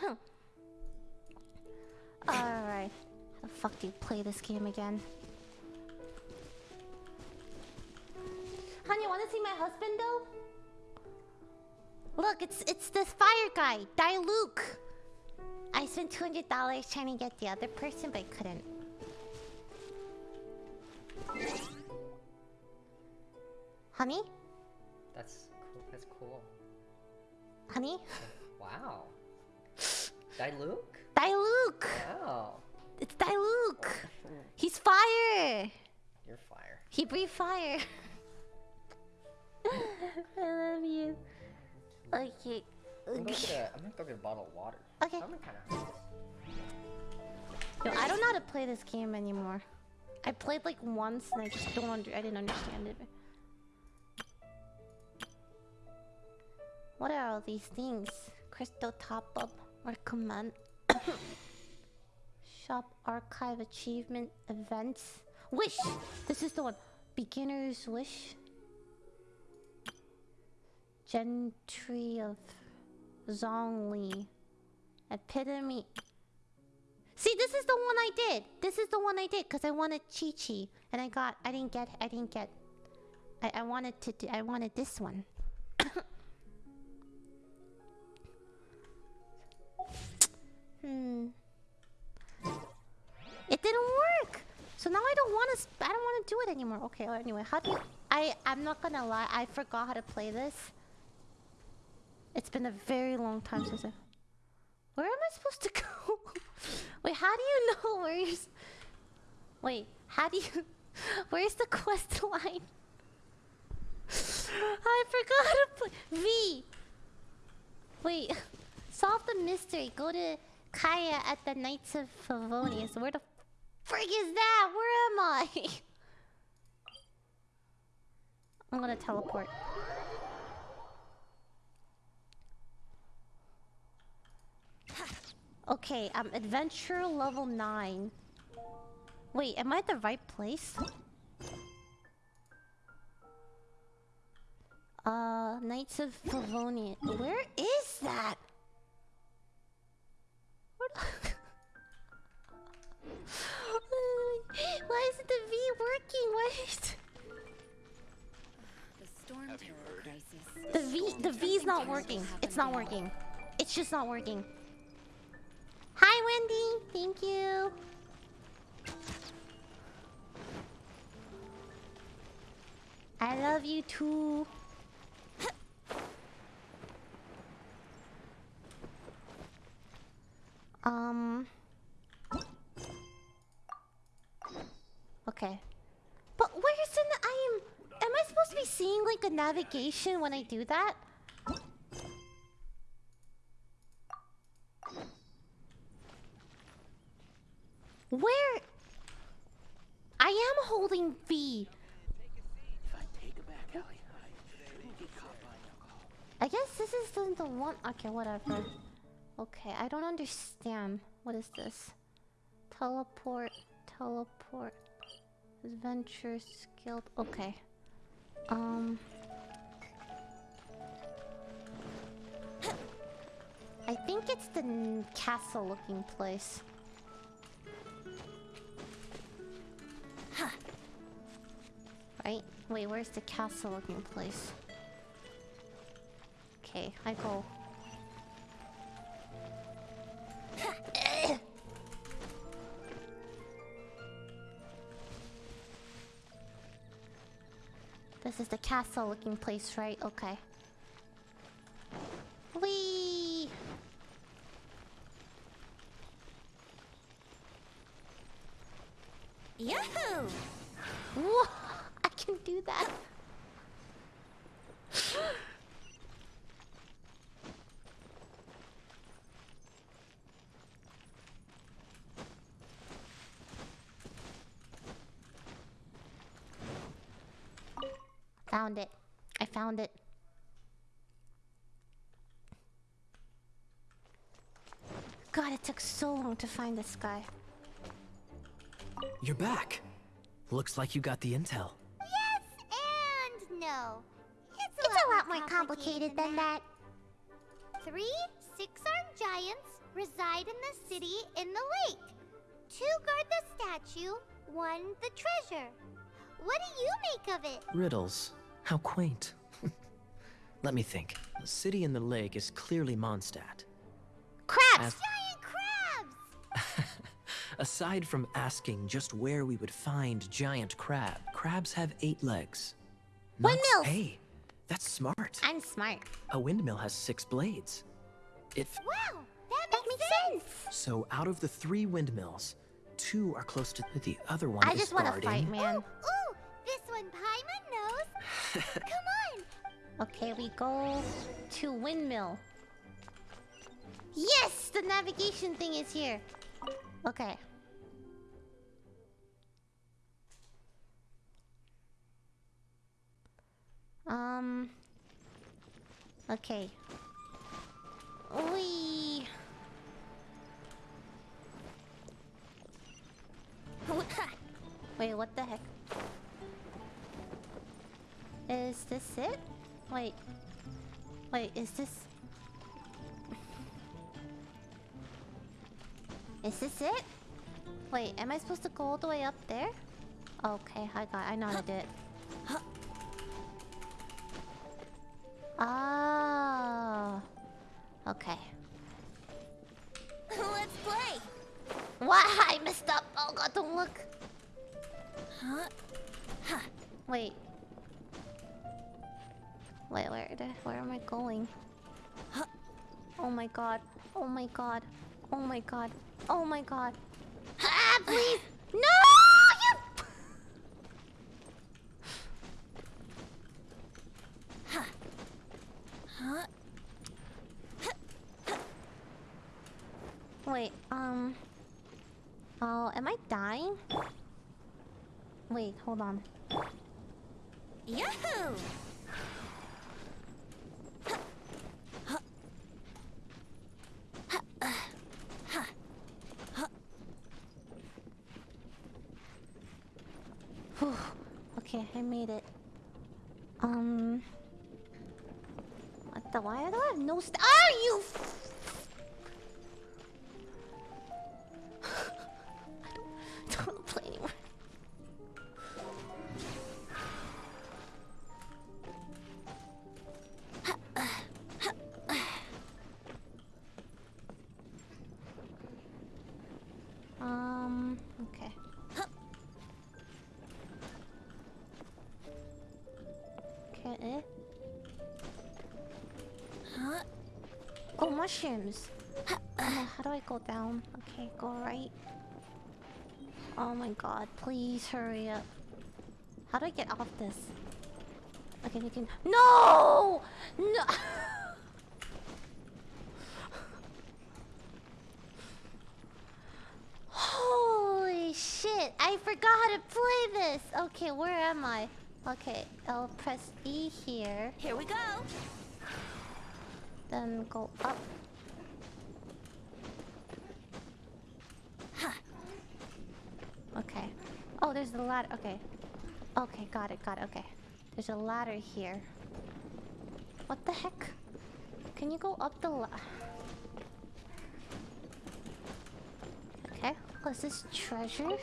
Alright. How the fuck do you play this game again? Honey, you wanna see my husband though? Look, it's it's this fire guy, Diluc. I spent two hundred dollars trying to get the other person, but I couldn't. Honey, That's cool. That's cool. honey, Wow. Diluc? Diluc. Wow. Oh. It's Diluc. Oh, He's fire. You're fire. He breathed fire. I love you. Okay. I'm gonna, a, I'm gonna go get a bottle of water. Okay. I'm kind of. Yo, I don't know how to play this game anymore. I played like once and I just don't under I didn't understand it. What are all these things? Crystal top up or command shop archive achievement events. Wish! This is the one. Beginner's wish. Gentry of Zhongli. Epitome See, this is the one I did. This is the one I did because I wanted Qiqi, and I got. I didn't get. I didn't get. I, I wanted to. Do, I wanted this one. hmm. It didn't work. So now I don't want to. I don't want to do it anymore. Okay. Well, anyway, how do you? I. I'm not gonna lie. I forgot how to play this. It's been a very long time since I. Where am I supposed to go? Wait, how do you know where's... Wait, how do you... Where's the quest line? I forgot how to play... V! Wait, solve the mystery. Go to Kaeya at the Knights of Favonius. Where the frig is that? Where am I? I'm gonna teleport. Okay, I'm adventure level 9. Wait, am I at the right place? Uh, Knights of Favonian. Where is that? V working? Why is The storm terror crisis. the V the V's not working. It's not working. It's just not working. Hi Wendy, thank you. I love you too. Um. Okay. Where's I am am I supposed to be seeing like a navigation when I do that? Where I am holding V. I guess this is the, the one. Okay, whatever. Okay, I don't understand. What is this? Teleport, teleport, adventure skilled. Okay. Um. I think it's the castle-looking place. Right? Wait, where's the castle-looking place? Okay, I go. This is the castle looking place, right? Okay. Whee! Yahoo! Whoa! I can do that. Found it. I found it. God, it took so long to find this guy. You're back. Looks like you got the intel. Yes and no. It's a, It's a lot more complicated than that. Three six-armed giants reside in the city in the lake. Two guard the statue, one the treasure. What do you make of it? Riddles. How quaint. Let me think. The city in the lake is clearly Mondstadt. Crabs! As- crabs! Aside from asking just where we would find giant crab, crabs have eight legs. Not s- Hey, that's smart. I'm smart. A windmill has six blades. It Wow, that That makes, makes sense. so out of the three windmills, two are close to the other one I is just want to fight, man. Ooh, ooh, this one Paimon knows. Come on. Okay, we go to windmill. Yes, the navigation thing is here. Okay. Um. Okay. Wee. Wait, what the heck? Is this it? Wait. Wait, is this... Is this it? Wait, am I supposed to go all the way up there? Okay, I got I know how to do it. Ah. Okay. Let's play. Why I messed up? Oh god, don't look. Huh? Huh. Wait. Wait, where where am I going? Oh my god. Oh my god. Oh my god. Oh my god. Ah, please! No! You... Huh? Wait, um... Oh, am I dying? Wait, hold on. Yahoo! Eh? Huh? Oh, mushrooms. Uh, how do I go down? Okay, go right. Oh my god, please hurry up. How do I get off this? Okay, we can. No! No! Holy shit! I forgot how to play this! Okay, where am I? Okay, I'll press E here. Here we go. Then go up. Okay. Oh, there's the ladder. Okay. Okay, got it, got it. Okay. There's a ladder here. What the heck? Can you go up the la- Okay. Oh, this treasure?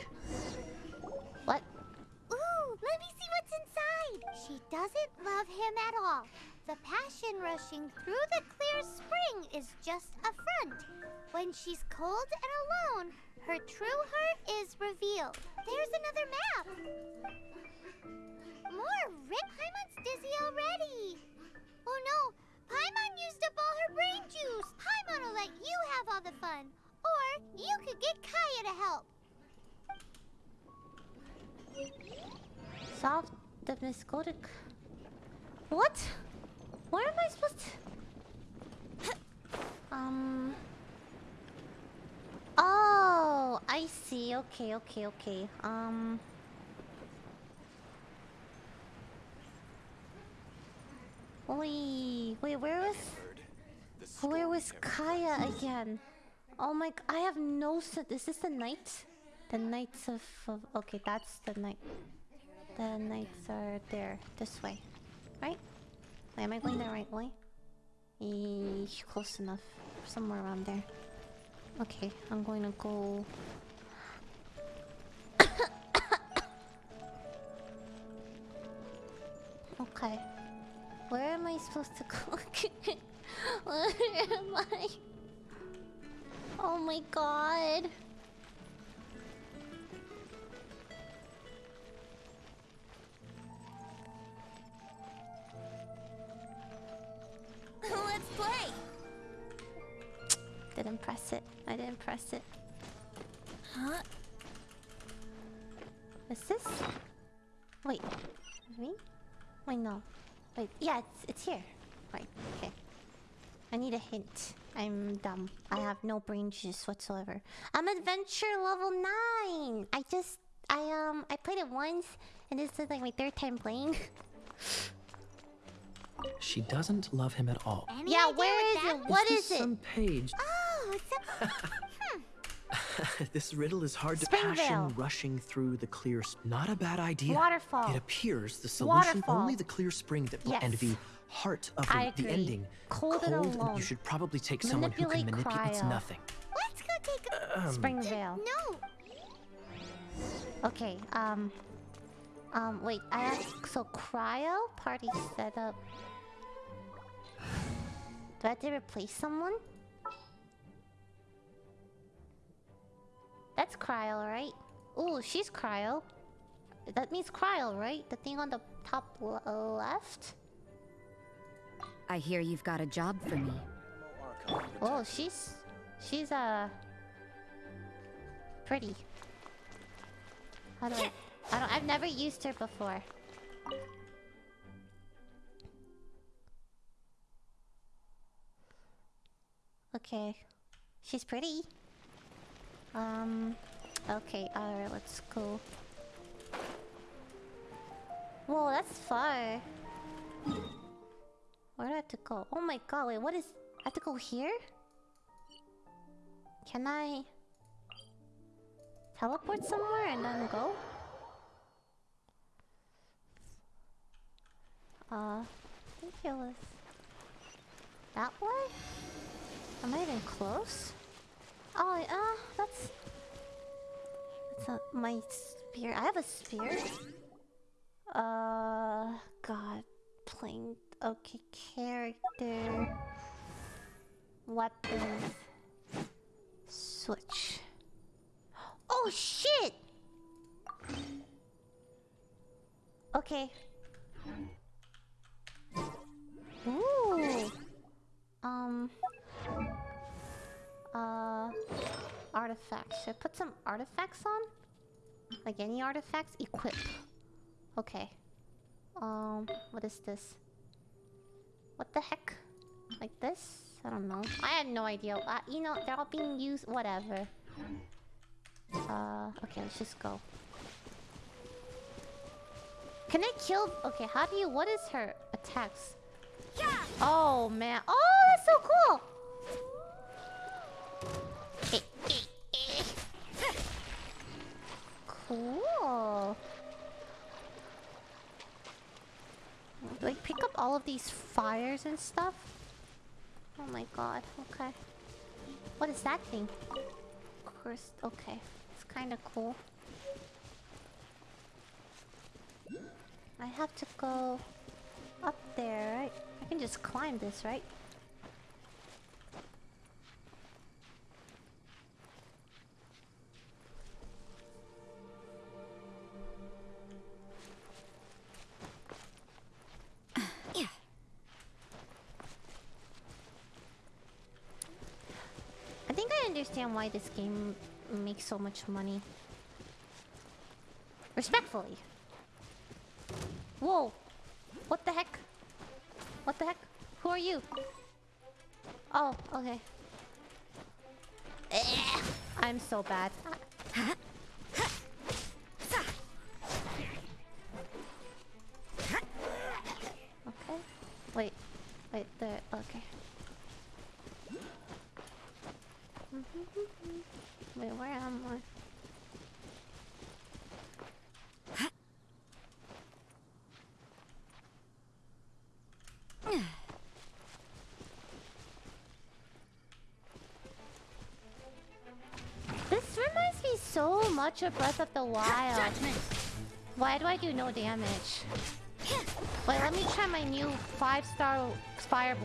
Doesn't love him at all. The passion rushing through the clear spring is just a front. When she's cold and alone, her true heart is revealed. There's another map. More Rip Paimon's dizzy already. Oh no, Paimon used up all her brain juice. Paimon will let you have all the fun. Or you could get Kaeya to help. Solve the miscodic. What? Where am I supposed to? um. Oh, I see. Okay, okay, okay. Um. Wait, wait. Where was? Where was Kaeya again? Oh my! I have no. Is this the night? The knights of, of. Okay, that's the night. The knights are there. This way. Right? Wait, am I going the right way? Eh, close enough. Somewhere around there. Okay, I'm going to go. okay. Where am I supposed to go? Where am I? Oh my god. Let's play. Didn't press it. I didn't press it. Huh? Is this? Wait. Me? Wait, no. Wait, yeah, it's, it's here. Right, okay. I need a hint. I'm dumb. I have no brain juice whatsoever. I'm adventure level 9! I just... I, um... I played it once, and this is like my third time playing. She doesn't love him at all. Any yeah, where is it? What is is this it? some page? Oh, it's a this riddle is hard to Springvale. passion rushing through the clear. Not a bad idea. Waterfall. It appears the solution Waterfall. only the clear spring that Yes. and the heart of I the, the ending. Cold and alone. You should probably take someone who can Manipulate manipulate. It's cryo. nothing. Let's go take a. Um, Springvale. No, Okay, um... Um, wait, I have... So, cryo? Party setup. Do I have to replace someone? That's cryo, right? Ooh, she's cryo. That means cryo, right? The thing on the top left? I hear you've got a job for me. Oh, she's... She's, uh... Pretty. How do I... I don't... I've never used her before. Okay. She's pretty. Um... Okay, alright, let's go. Whoa, that's far. Where do I have to go? Oh my god, wait, what is... I have to go here? Can I... Teleport somewhere and then go? Uh... Was... That way? Am I even close? Oh, uh, that's... That's not my spear. I have a spear. Uh, God, playing. Okay, character, weapons, switch. Oh shit! Okay. Ooh. Um. Uh. Artifacts. Should I put some artifacts on? Like any artifacts? Equip. Okay. Um, what is this? What the heck? Like this? I don't know. I had no idea. Uh, you know, they're all being used. Whatever. Uh, okay, let's just go. Can I kill? Okay, how do you? What is her attacks? yeah. Oh man! Oh, that's so cool. Cool. I pick up all of these fires and stuff? Oh my god, okay. What is that thing? Cursed, okay. It's kind of cool. I have to go up there, right? I can just climb this, right? Why this game makes so much money. Respectfully. Whoa! What the heck? What the heck? Who are you? Oh, okay. Eh, I'm so bad. of Breath of the Wild. Judgment. Why do I do no damage? Wait, let me try my new five-star Fire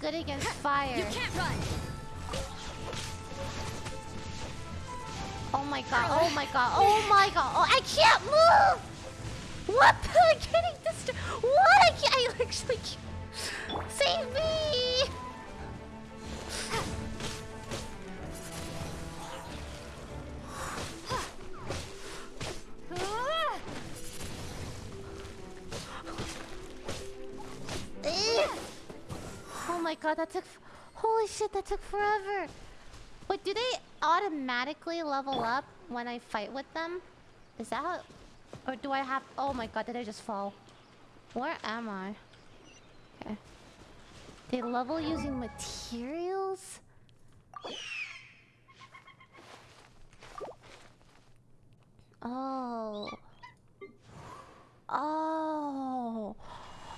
good against fire. You can't run. Oh my god, oh my god, oh my god, oh I can't move! What? I'm getting this. What? I can't. I actually can't. Save me! God, that took. Holy shit, that took forever. Wait, do they automatically level up when I fight with them? Is that how... Or do I have... Oh my god, did I just fall? Where am I? Okay. They level using materials? Oh. Oh.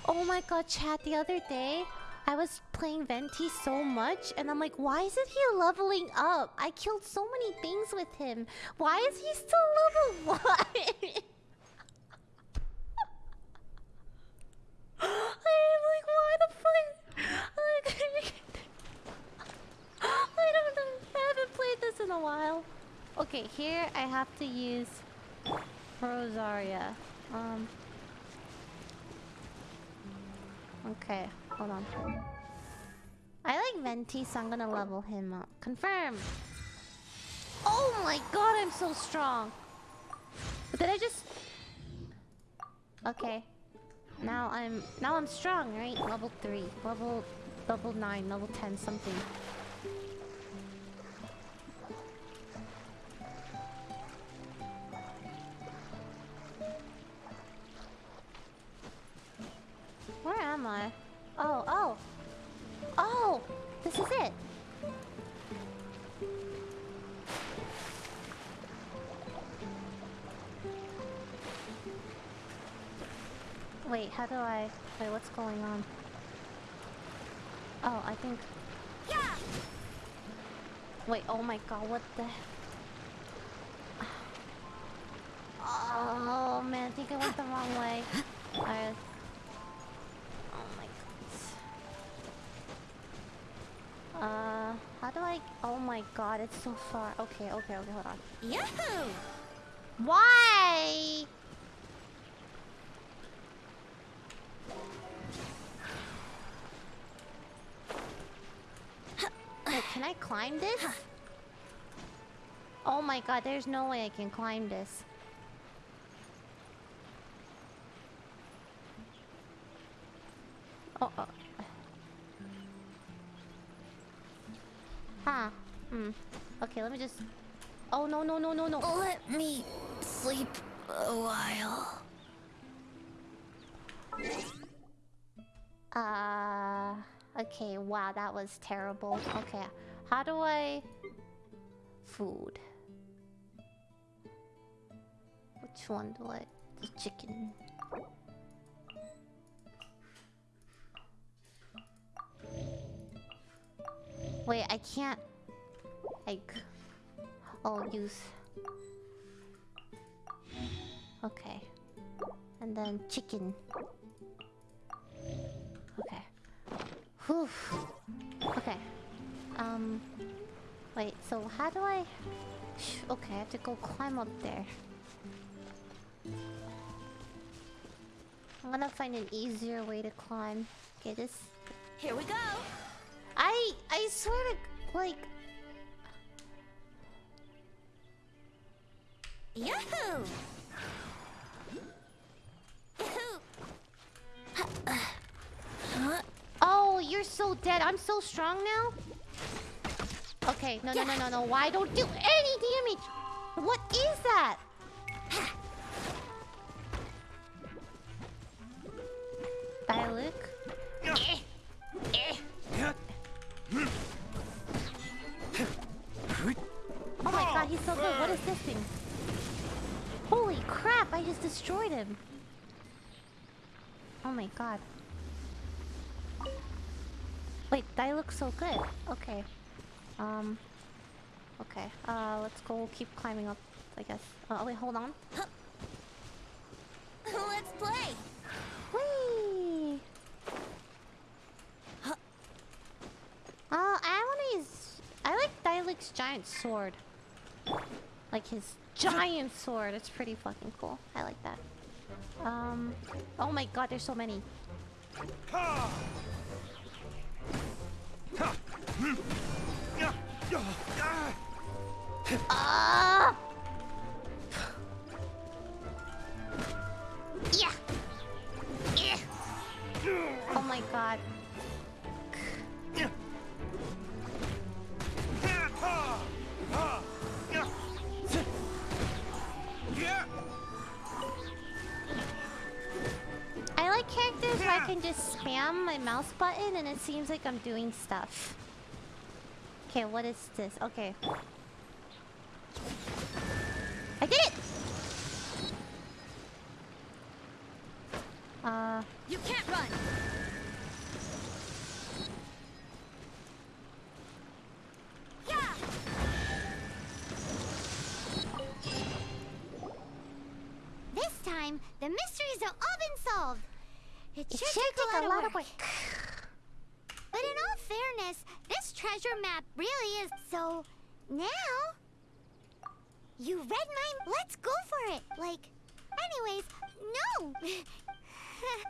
Oh my god, chat, the other day, I was playing Venti so much, and I'm like, why isn't he leveling up? I killed so many things with him. Why is he still level 1? I'm like, why the fuck? I don't know. I haven't played this in a while. Okay, here I have to use Rosaria. Um. Okay, hold on. I like Venti, so I'm gonna level him up. Confirm. Oh my god, I'm so strong. But did I just? Okay. Now I'm now I'm strong, right? Level three, level level nine, level ten, something. Where am I? Oh, oh. Oh! This is it! Wait, how do I... Wait, what's going on? Oh, I think... Yeah. Wait, oh my god, what the... Oh man, I think I went the wrong way. I... Uh, how do I... Oh my god, it's so far. Okay, okay, okay, hold on. Yahoo! Why? Wait, can I climb this? Oh my god, there's no way I can climb this. Oh, oh. Hmm. Okay, let me just... Oh, no, no, no, no, no. Let me sleep a while. Uh, okay, wow, that was terrible. Okay, how do I... Food. Which one do I... The chicken. Wait, I can't... Like... Oh, use... Okay. And then chicken. Okay. Whew. Okay. Um. Wait, so how do I... Okay, I have to go climb up there. I'm gonna find an easier way to climb. Okay, this... Here we go. I... I swear to... Like... Yahoo! Oh, you're so dead. I'm so strong now. Okay, no, no, no, no, no. Why don't do any damage? What is that? Diluc? Oh my god, he's so good. What is this thing? Holy crap, I just destroyed him. Oh my god. Wait, that looks so good. Okay. Um. Okay. Uh, let's go keep climbing up, I guess. Uh, wait, hold on. Let's play! Whee! Uh, I wanna use... I like Diluc's giant sword. Like his giant sword. It's pretty fucking cool. I like that. Um... Oh my god, there's so many. Ah! Yeah. Yeah. Oh my god. Can just spam my mouse button and it seems like I'm doing stuff. Okay, what is this? Okay.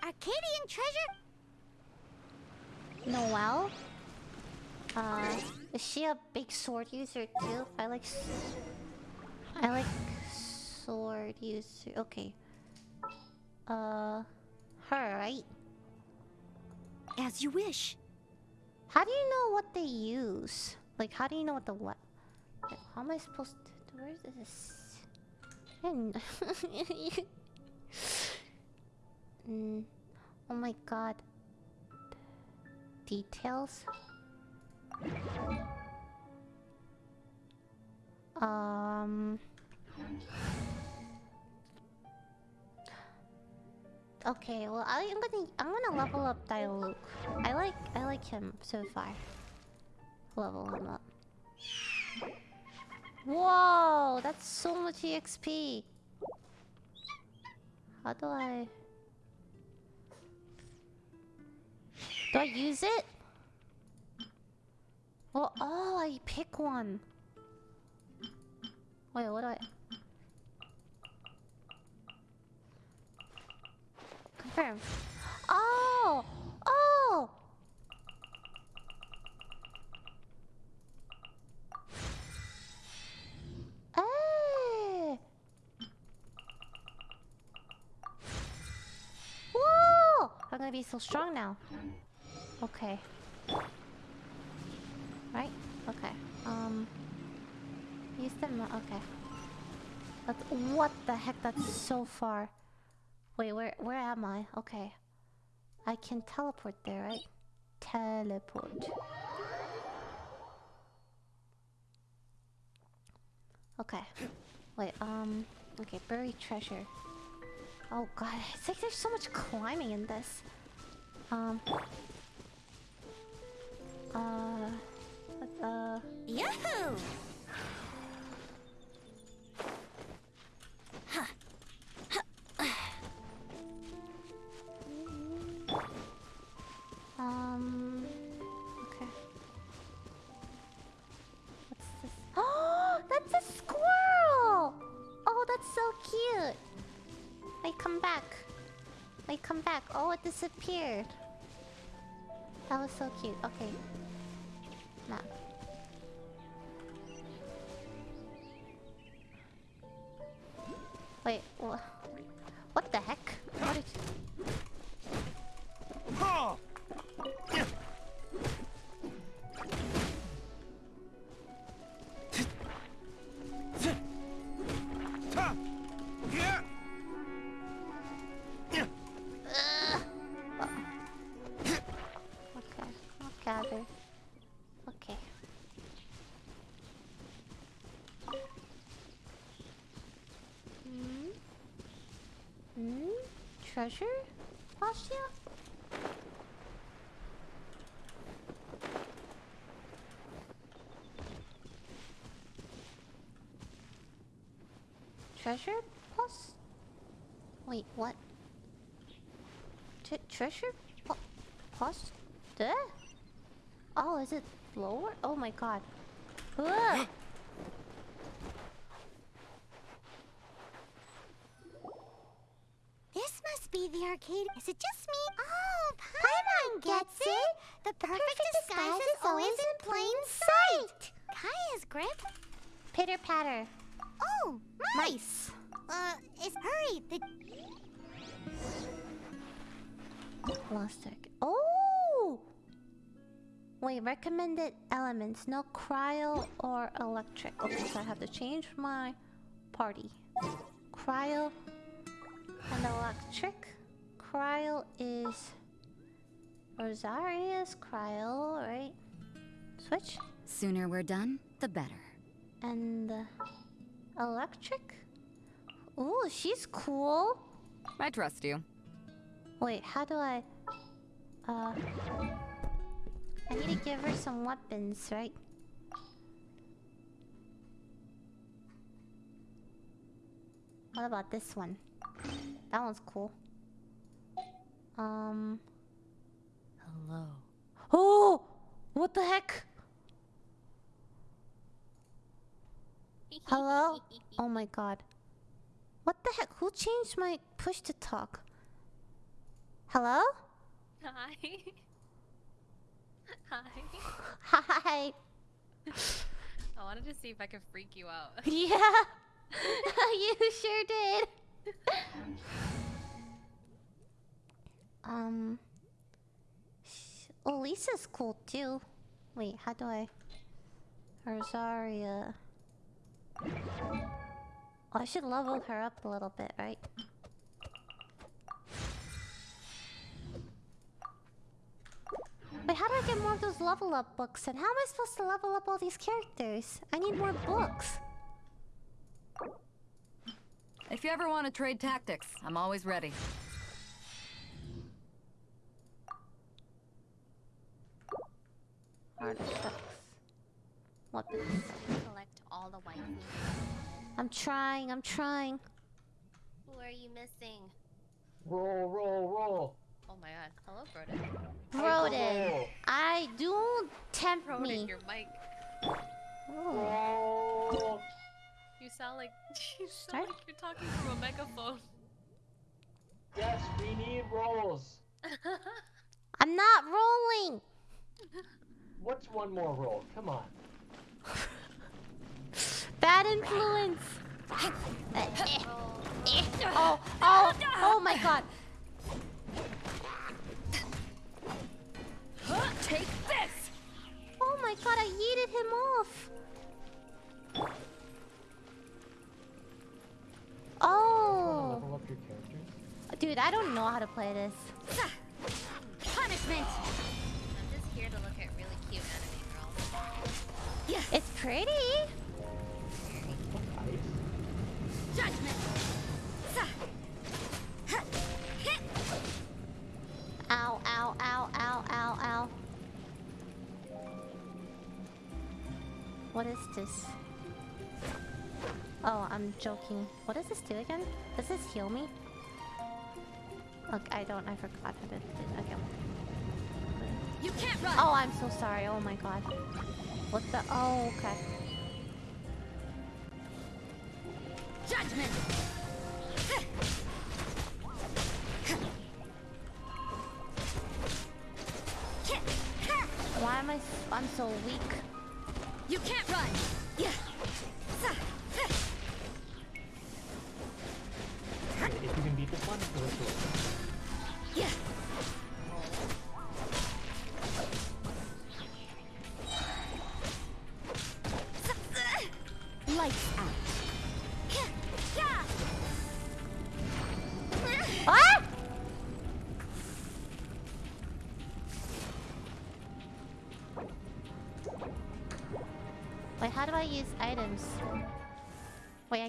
Arcadian treasure? Noelle? Uh, is she a big sword user too? I like... I like sword user... Okay. Uh... Her, right? As you wish. How do you know what they use? Like, how do you know what the what? Like, how am I supposed to... Where is this? Mm, oh my god. Details? Um... Okay, well I am gonna I'm gonna level up Diluc. I like I like him so far. Level him up. Whoa, that's so much EXP. How do I Do I use it? Well, oh, I pick one. Wait, what do I Confirm. Oh! Oh! Whoa! I'm gonna be so strong now. Okay. Right? Okay. Um. Use them. Okay. That's, what the heck? That's so far. Wait, where where am I? Okay. I can teleport there, right? Teleport. Okay. Wait, um okay, buried treasure. Oh god, it's like there's so much climbing in this. Um uh uh Yahoo! Um. Okay. What's this? Oh, that's a squirrel! Oh, that's so cute. Wait, come back. Wait, come back. Oh, it disappeared. That was so cute. Okay. Map. Wait, wha Treasure? Postia? Treasure? Post? Wait, what? Tre treasure? Post? There? Oh, is it lower? Oh my god. Ugh. This must be the arcade. Is it just me? Oh, Paimon gets it. The perfect, disguise is always in plain sight. Kaeya's grip. Pitter patter. Oh, mice. Uh, it's hurry. The Lost egg. Oh! Wait, recommended elements. No cryo or electric. Okay, so I have to change my party. Cryo and electric. Cryo is Rosaria's cryo, right? Switch. Sooner we're done, the better. And uh, electric. Ooh, she's cool. I trust you. Wait, how do I... Uh... I need to give her some weapons, right? What about this one? That one's cool. Um... Hello. Oh! What the heck? Hello? Oh my god. What the heck? Who changed my push to talk? Hello? Hi. Hi. Hi. I wanted to see if I could freak you out. Yeah. you sure did. Um. Oh, Lisa's cool too. Wait, how do I? Rosaria. Oh, I should level her up a little bit, right? Wait, how do I get more of those level up books? And how am I supposed to level up all these characters? I need more books. If you ever want to trade tactics, I'm always ready. Artifacts. Weapons. Collect all the waifus. I'm trying, I'm trying. Who are you missing? Roll, roll, roll. Oh my god. Hello, Broden. Broden. I don't tempt Broden, me. your mic. Oh. Roll. You sound like you Start? sound like you're talking through a megaphone. Yes, we need rolls. I'm not rolling. What's one more roll? Come on. Bad influence. Oh, oh, oh, my god. Take this! Oh my god, I yeeted him off. Oh. Level up your characters. Oh. Dude, I don't know how to play this. Punishment! I'm just here to look at really cute anime girls. It's pretty. Judgment! Ow, ow, ow, ow, ow, ow. What is this? Oh, I'm joking. What does this do again? Does this heal me? Look, I don't. I forgot how to do it. Okay. You can't run! Oh, I'm so sorry. Oh my god. What the? Oh, okay. Judgment! Why am I? I'm so weak. You can't run!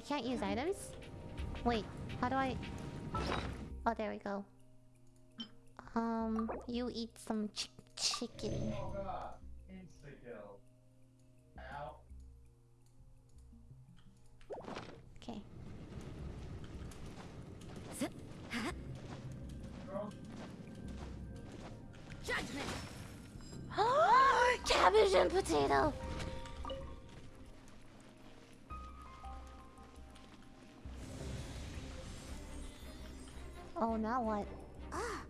Can't use items? Wait, how do I... Oh, there we go. Um, you eat some ch chicken. Okay. Judgment. Cabbage and potato! What? Ah,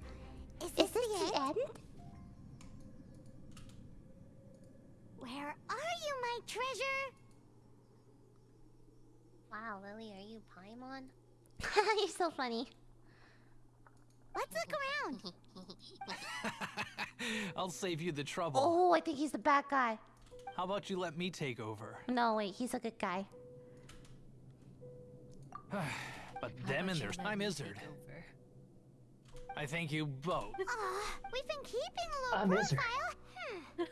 is Is this, this the, the end? end? Where are you, my treasure? Wow, Lily, are you Paimon? You're so funny. Let's look around. I'll save you the trouble. Oh, I think he's the bad guy. How about you let me take over? No, wait, he's a good guy. But How them about and their let time me Izzard. Take over? I thank you both. We've been keeping a low profile. Hmm.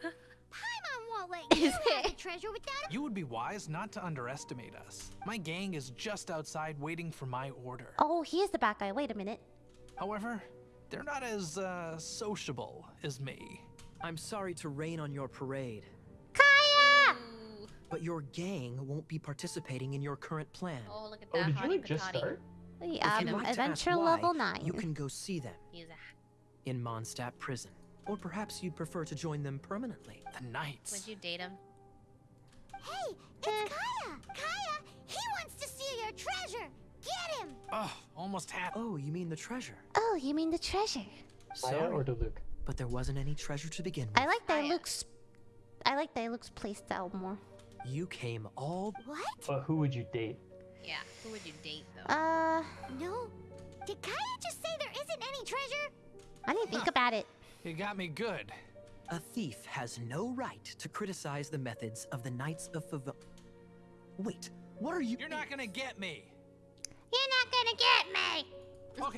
Paimon won't let you have the treasure without a You would be wise not to underestimate us. My gang is just outside waiting for my order. Oh, he is the bad guy. Wait a minute. However, they're not as uh, sociable as me. I'm sorry to rain on your parade, Kaeya! But your gang won't be participating in your current plan. Oh, look at Oh, that did you like just start? The, um, you'd like to ask adventure why, level 9. You can go see them in Mondstadt prison. Or perhaps you'd prefer to join them permanently. The Knights. Would you date him? Hey, it's Kaeya! Kaeya, he wants to steal your treasure! Get him! Oh, almost had. Oh, you mean the treasure? Oh, you mean the treasure? Maya Sorry, or Luke? but there wasn't any treasure to begin with. I like that it Kaeya. looks... I like that it looks playstyle more. You came all What? But who would you date? Yeah. Who would you date though? Uh, No. Did Kaeya just say there isn't any treasure? I didn't think about it. You got me good. A thief has no right to criticize the methods of the Knights of Fav. Wait, what are you? You're not gonna get me. You're not gonna get me!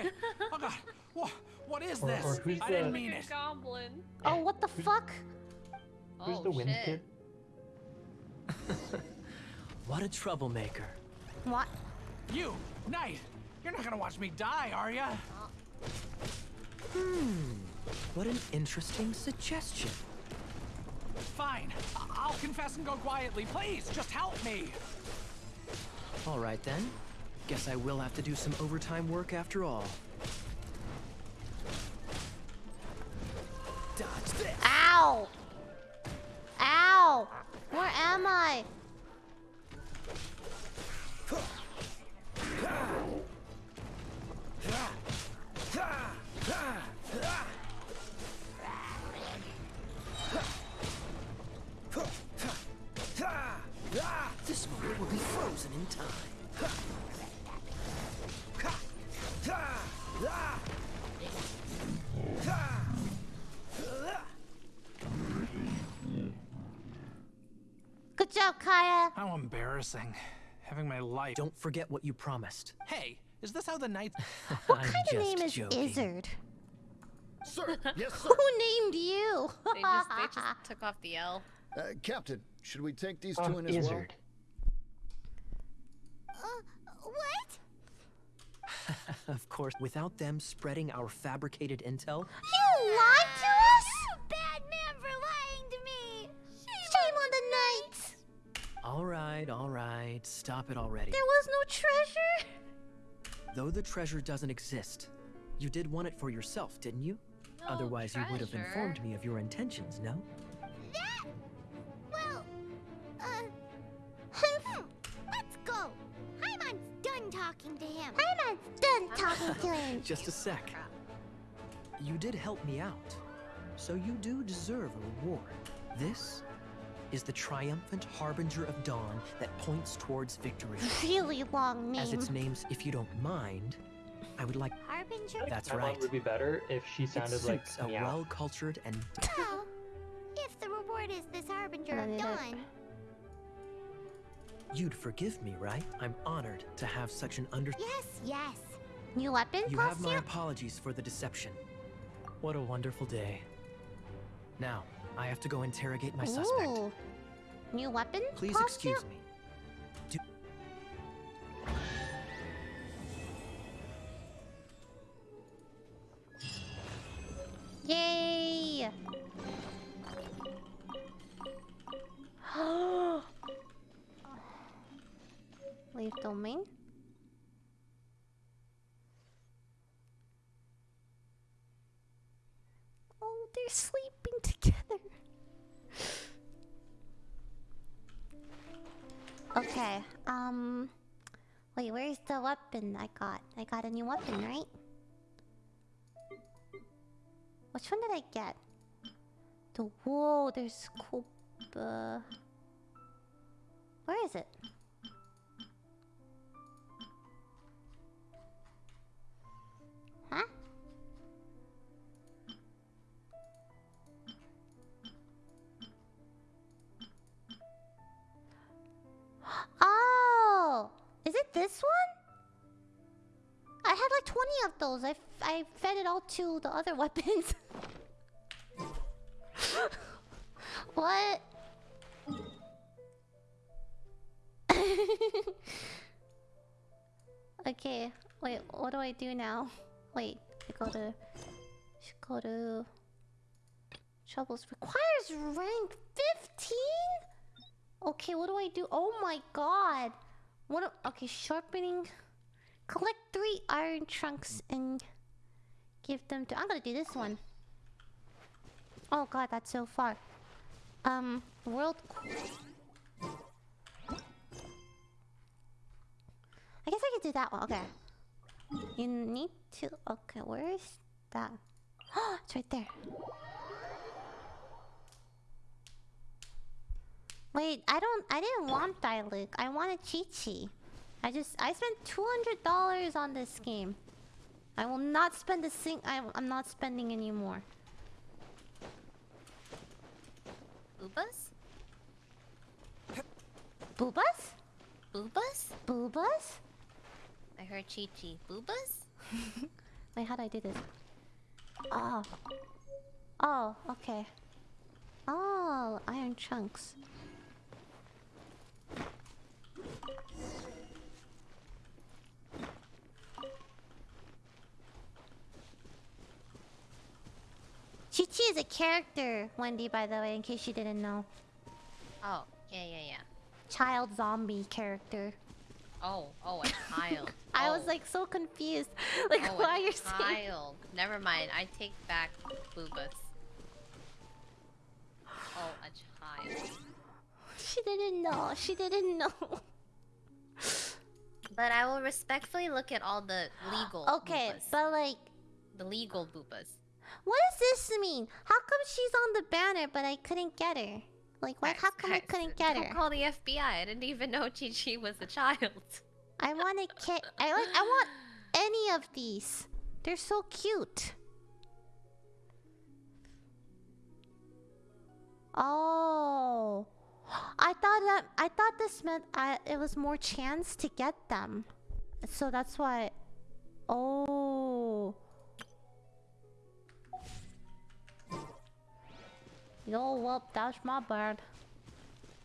Okay. oh god. What, what is Or- this? or who's I didn't mean it. Goblin. Oh, what the Who's- fuck? Who's oh, the wind shit. kid? What a troublemaker. What? You, Knight. You're not gonna watch me die, are ya? Hmm. What an interesting suggestion. Fine. I- I'll confess and go quietly. Please, just help me. All right then. Guess I will have to do some overtime work after all. Dodge this. Ow! Ow! Where am I? This moment will be frozen in time. Good job, Kaeya. How embarrassing. Having my life. Don't forget what you promised. Hey, is this how the Knights? What I'm kind of name is joking. Izzard? Sir, yes, sir. Who named you? They just, they just took off the L. Uh, Captain, should we take these two Um, in as well? Uh, what? of course, without them spreading our fabricated intel, You lied to us? Bad man all right, all right, stop it already. There was no treasure. Though the treasure doesn't exist, you did want it for yourself, didn't you? No Otherwise, you would have informed me of your intentions, no? That? Well, uh... hmm, Let's go! Paimon's done talking to him. Paimon's done talking to him. Just a sec. You did help me out, so you do deserve a reward. This is the triumphant harbinger of dawn that points towards victory. Really long name. As its names, if you don't mind, I I would like. Harbinger? That's My mom right. would be better if she It sounded like a meow. well-cultured and Well, if the reward is this Harbinger of Dawn, You'd forgive me, right? I'm honored to have such an under. yes, yes. New weapon You have my costume? apologies for the deception. What a wonderful day. Now, I have to go interrogate my suspect. Ooh. New weapon Please costume? excuse me. Do Yay! Leave domain. Oh, they're sleeping Okay, um... Wait, where's the weapon I got? I got a new weapon, right? Which one did I get? The whoa, there's cool. Uh, where is it? This one? I had like 20 of those. I, I fed it all to the other weapons. what? okay, wait, what do I do now? Wait, I go to. Should go to. Troubles requires rank 15? Okay, what do I do? Oh my god! What? okay, sharpening. Collect three iron chunks and give them to. I'm gonna do this one. Oh god, that's so far. Um, world. I guess I could do that one. Okay. You need to. Okay, where is that? it's right there. Wait, I don't. I didn't want Diluc. I wanted Chi Chi. I just. I spent two hundred dollars on this game. I will not spend a sing. I, I'm not spending anymore. Boobas? Boobas? Boobas? Boobas? I heard Chi Chi. Boobas? Wait, how do I do this? Oh. Oh, okay. Oh, iron chunks. Qiqi is a character, Wendy, by the way, in case you didn't know. Oh, yeah, yeah, yeah. Child zombie character. Oh, oh, a child. I was Oh. like so confused. Like, oh, why you're saying. child. Never mind. I take back boobas. Oh, a child. She didn't know. She didn't know. But I will respectfully look at all the legal. Okay, boobas. but like, the legal boobas. What does this mean? How come she's on the banner but I couldn't get her? Like, why? How come I couldn't get don't her? call the FBI. I didn't even know Qiqi was a child. I want a kit. I like. I want any of these. They're so cute. Oh, I thought that I thought this meant I, it was more chance to get them, so that's why. Oh. Yo, well, that's my bad.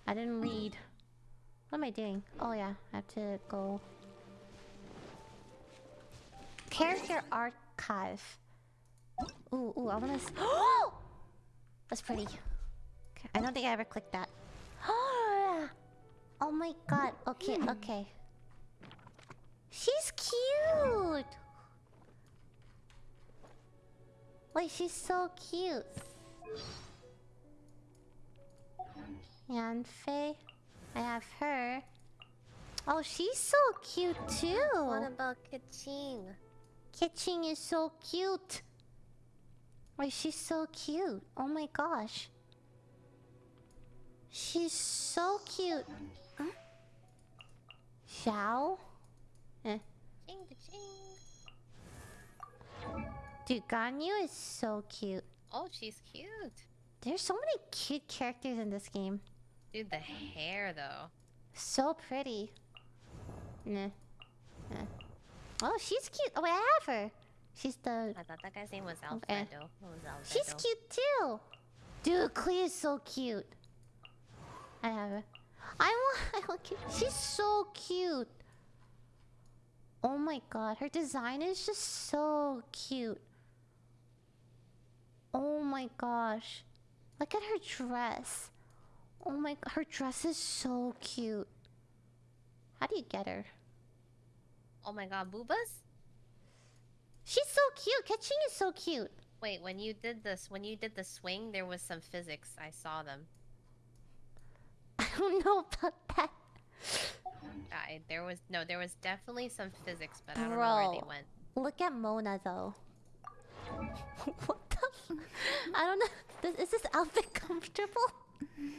I didn't read. What am I doing? Oh yeah, I have to go. Character archive. Ooh, ooh, I wanna. S That's pretty. Okay, I don't think I ever clicked that. oh my god. Okay, hmm. okay. She's cute. Wait, she's so cute. Yanfei. I have her. Oh, she's so cute too. What about Keqing? Keqing is so cute. Wait, she's so cute. Oh my gosh. She's so cute. Huh? Xiao? Eh. Ching, ching. Dude, Ganyu is so cute. Oh, she's cute. There's so many cute characters in this game. Dude, the hair though. So pretty. Nah. Nah. Oh, she's cute. Oh, wait, I have her. She's the. I thought that guy's name was oh, eh. Alfredo. What was Alfredo? She's cute too. Dude, Klee is so cute. I have her. I want. I want. cute- She's so cute. Oh my god, her design is just so cute. Oh my gosh. Look at her dress. Oh my god, her dress is so cute. How do you get her? Oh my god, boobas? She's so cute. Keqing is so cute. Wait, when you did this, when you did the swing, there was some physics. I saw them. I don't know about that. I, there was no, there was definitely some physics, but I don't know where they went. Look at Mona though. what the? I don't know. This, is this outfit comfortable?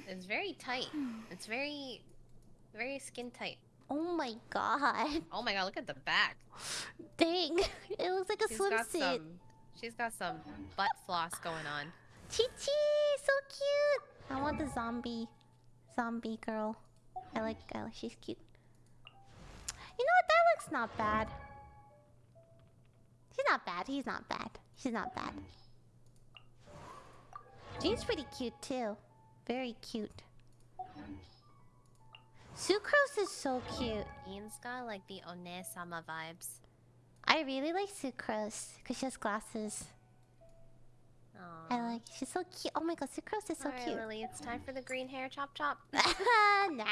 It's very tight. It's very, very skin tight. Oh my god. Oh my god, look at the back. Dang. It looks like a She's got swimsuit. some. She's got some butt floss going on. Qiqi, so cute. I want the zombie, zombie girl. I like. I like. She's cute. You know what? That looks not bad. She's not bad. He's not bad. She's not bad. She's pretty cute too. Very cute. Sucrose is so cute. Ian's got like the One-sama vibes. I really like Sucrose because she has glasses. Aww. I like. She's so cute. Oh my god, Sucrose is so Alright, cute. Lily, it's time for the green hair chop chop. nah.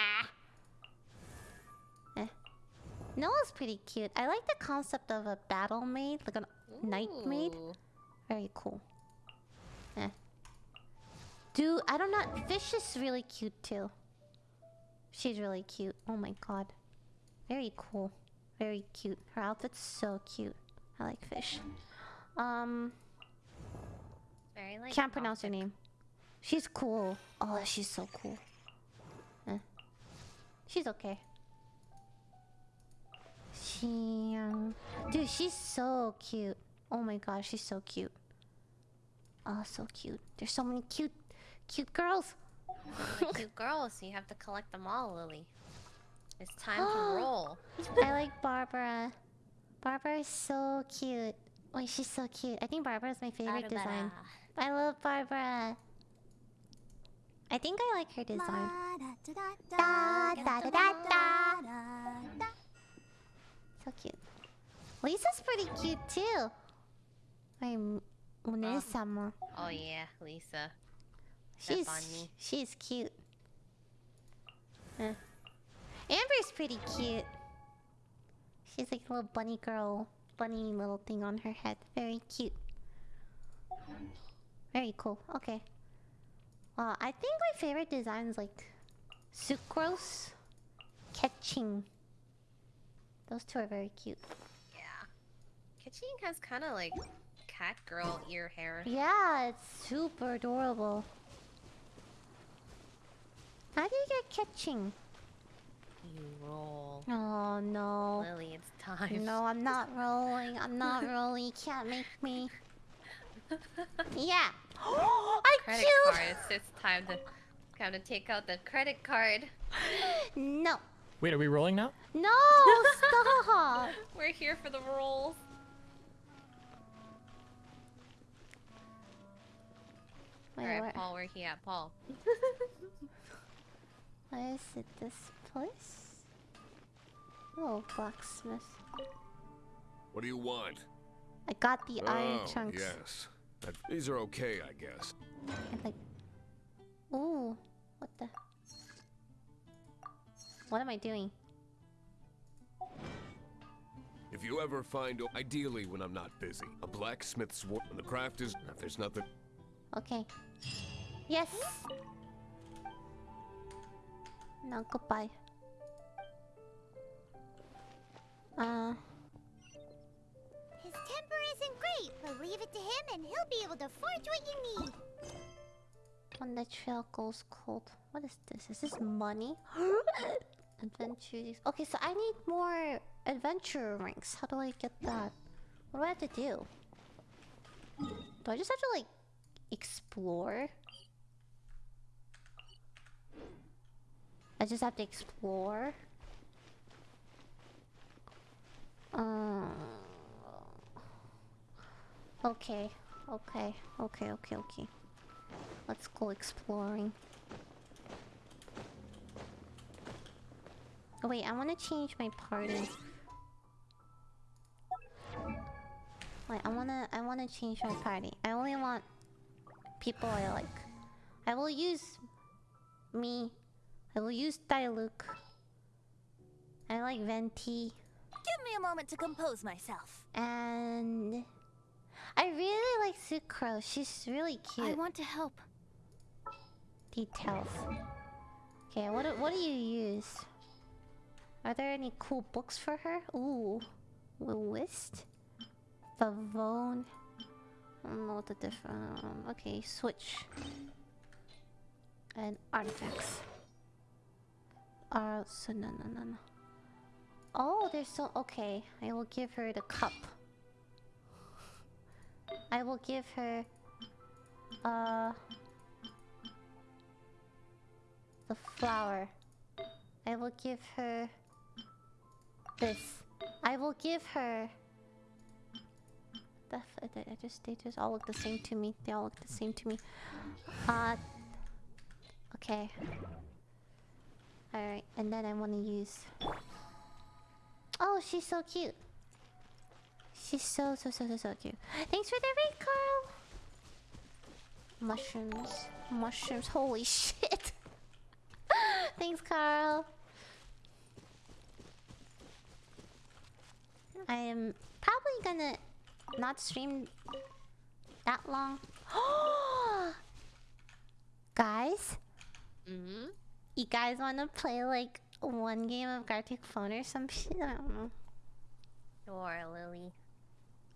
Eh. Noelle's pretty cute. I like the concept of a battle maid, like a knight maid. Very cool. Eh. Dude, I don't know. Fish is really cute too. She's really cute. Oh my god. Very cool. Very cute. Her outfit's so cute. I like fish. Um, Very like. can't pronounce her name. She's cool. Oh, she's so cool. Eh. She's okay. She, um, dude, she's so cute. Oh my gosh, she's so cute. Oh, so cute. There's so many cute, cute girls. Like cute girls, you have to collect them all, Lily. It's time to roll. I like Barbara. Barbara is so cute. Wait, she's so cute. I think Barbara is my favorite design. I love Barbara. I think I like her design. So cute. Lisa's pretty cute too. I'm Une-sama. Oh. oh yeah, Lisa. She's she's cute. Eh. Amber's pretty cute. She's like a little bunny girl, bunny little thing on her head. Very cute. Very cool. Okay. Well, I think my favorite designs like Sucrose, Keqing. Those two are very cute. Yeah. Keqing has kind of like cat girl ear hair. Yeah, it's super adorable. How do you get Keqing? You roll. Oh no. Lily, it's time. No, I'm not rolling. I'm not rolling. You can't make me. Yeah. I Credit killed. card. It's, it's time to time to take out the credit card. No. Wait, are we rolling now? No, stop. We're here for the rolls. Wait, Alright, where, Paul, where he at? Paul. Where is it? This place? Oh, blacksmith. What do you want? I got the iron oh, chunks. yes. That- these are okay, I guess. And like, ooh, what the? What am I doing? If you ever find, ideally when I'm not busy, a blacksmith's work, when the craft is, if there's nothing, Okay. Yes. Now goodbye. Uh, His temper isn't great, but leave it to him and he'll be able to forge what you need. when the trail goes cold. What is this? Is this money? Adventure. Okay, so I need more adventure ranks. How do I get that? What do I have to do? Do I just have to like explore? I just have to explore. Um. Okay. Okay. Okay. Okay. Okay. Let's go exploring. Oh wait, I want to change my party. Wait, I wanna, I wanna change my party. I only want people I like. I will use me. I will use Diluc. I like Venti. Give me a moment to compose myself. And I really like Sucrose. She's really cute. I want to help. Details. Okay, what do, what do you use? Are there any cool books for her? Ooh, List, Favone. I don't know what the different. Um, okay, switch. And artifacts. Uh, so no, no, no, no. Oh, there's so okay. I will give her the cup. I will give her. Uh. The flower. I will give her. This. I will give her. The, f- I just they just all look the same to me. They all look the same to me. Uh. Okay. Alright, and then I want to use. Oh, she's so cute. She's so, so, so, so, so cute. Thanks for the raid, Carl! Mushrooms. Mushrooms. Holy shit. Thanks, Carl. I am probably gonna not stream that long. Guys, Mm-hmm. You guys want to play like one game of Gartic Phone or some shit? I don't know. Sure, Lily.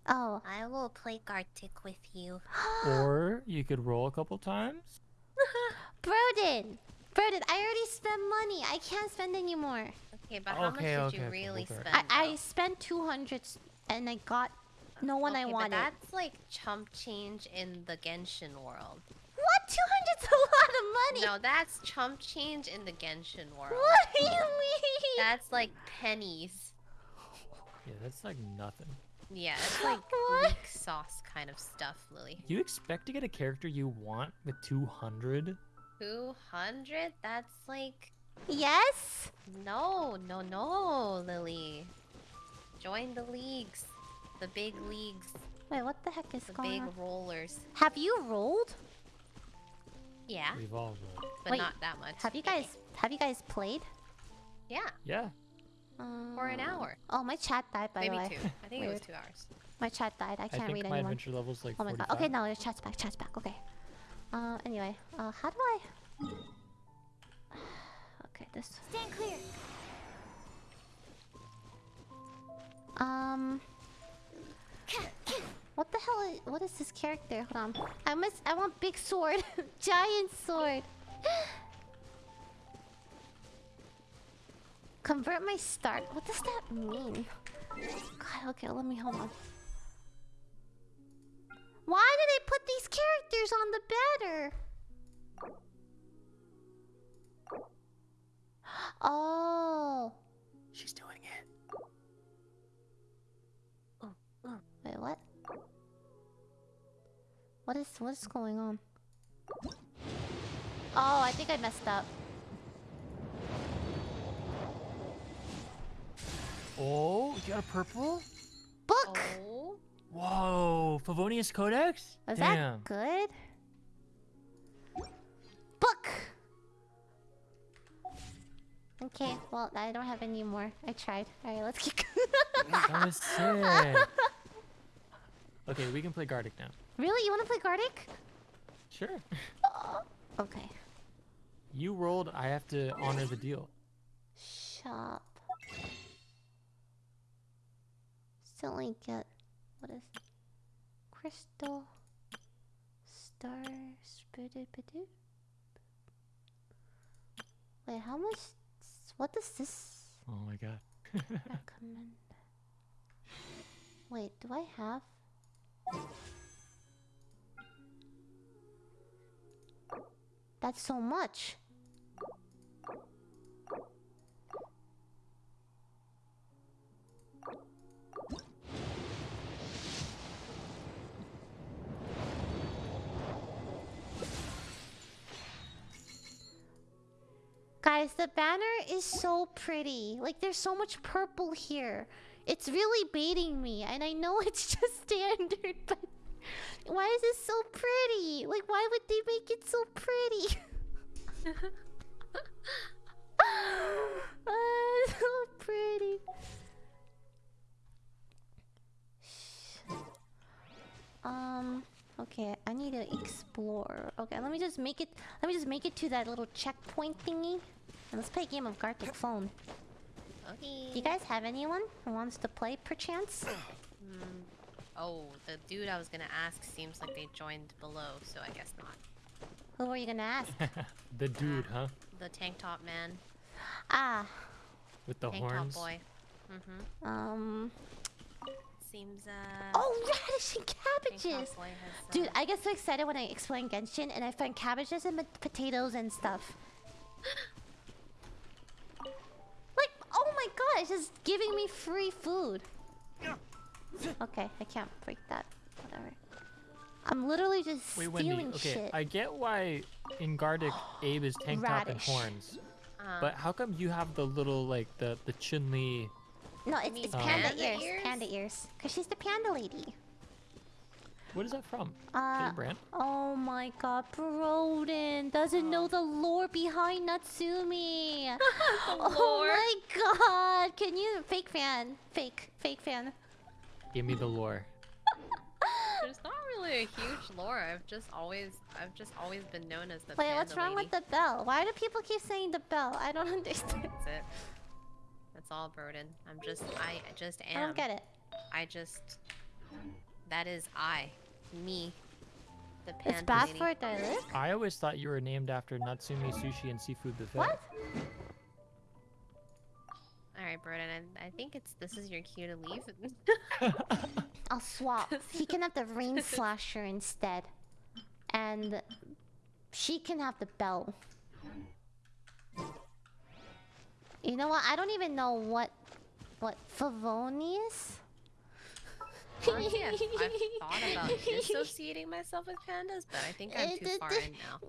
Oh, I will play Gartic with you. Or you could roll a couple times. Broden! Broden, I already spent money. I can't spend anymore. Okay, but how Okay, much okay, did you really okay. spend? I, I spent 200 and I got no one I wanted. But that's like chump change in the Genshin world. What? 200's a lot of money! No, that's chump change in the Genshin world. What do you mean? That's like pennies. Yeah, that's like nothing. Yeah, it's like What? weak sauce kind of stuff, Lily. You expect to get a character you want with 200? 200? That's like... Yes? No, no, no, Lily. Join the leagues. The big leagues. Wait, what the heck is The going big rollers. Have you rolled? Yeah, We've all rolled. but Wait, not that much. Have you guys have you guys played? Yeah, Yeah. for an Um, hour. Oh, my chat died by Maybe the way. two. I think it was two hours. My chat died. I I can't think read my anymore. adventure level's like Oh my god. 45. Okay, no, your chat's back. Chat's back. Okay. Uh, anyway, uh, how do I? Okay, this. Stand clear. Um. What the hell? Is, what is this character? Hold on. I must. I want big sword, giant sword. Convert my start. What does that mean? God. Okay. Let me hold on. Why did they put these characters on the banner? Oh. She's doing it. Oh. oh. Wait, what? What is what is going on? Oh, I think I messed up. Oh, you got a purple? Book. Oh, Whoa, Favonius Codex? Was Damn. that good? Book. Okay, well I don't have any more. I tried. All right, let's keep. That was sick. Okay, we can play Gartic now. Really, you want to play Gartic? Sure. Okay. You rolled, I have to honor the deal. Shop. Still ain't get what is crystal star spirited badoo? Wait, how much? What does this Oh my god. recommend? Wait, do I have? That's so much. Guys, the banner is so pretty. Like, there's so much purple here. It's really baiting me, and I know it's just standard, but why is it so pretty? Like, why would they make it so pretty? Ah, so pretty. Um. Okay, I need to explore. Okay, let me just make it. Let me just make it to that little checkpoint thingy. And let's play a game of Gartic Phone. Okay. Do you guys have anyone who wants to play, perchance? Hmm. Oh, the dude I was gonna ask seems like they joined below, so I guess not. Who were you gonna ask? the dude, huh? The tank top man. ah, With the tank horns. top boy. Mm-hmm. um. Seems uh. Oh, radish and cabbages! has, uh, Dude, I get so excited when I explain Genshin and I find cabbages and potatoes and stuff. like, oh my god, it's just giving me free food. Okay, I can't break that. Whatever. I'm literally just Wait, stealing Wendy. Okay, shit. I get why in Gartic Abe is tank top and horns, uh, but how come you have the little like the the Chun Li? No, it's, it's Uh, panda, panda ears. ears? Panda ears. Cause she's the panda lady. What is that from? Uh, Brand? oh my god, Broden doesn't know the lore behind Natsumi. Oh my god, can you fake fan, fake, fake fan? Give me the lore. There's not really a huge lore. I've just always, I've just always been known as the. Wait, panda what's wrong lady. with the bell? Why do people keep saying the bell? I don't understand. That's it. That's all, Broden. I'm just, I I just I don't get it. I just. That is I, me, the panda It's bad lady. for Diluc. I always thought you were named after Natsumi Sushi and Seafood Buffet. What? All right, Broden. I, I think it's this is your cue to leave. I'll swap. he can have the rain slasher instead, and she can have the bell. You know what? I don't even know what what Favonius. Honestly, I've, I've thought about dissociating myself with pandas, but I think I'm Uh, too far in now.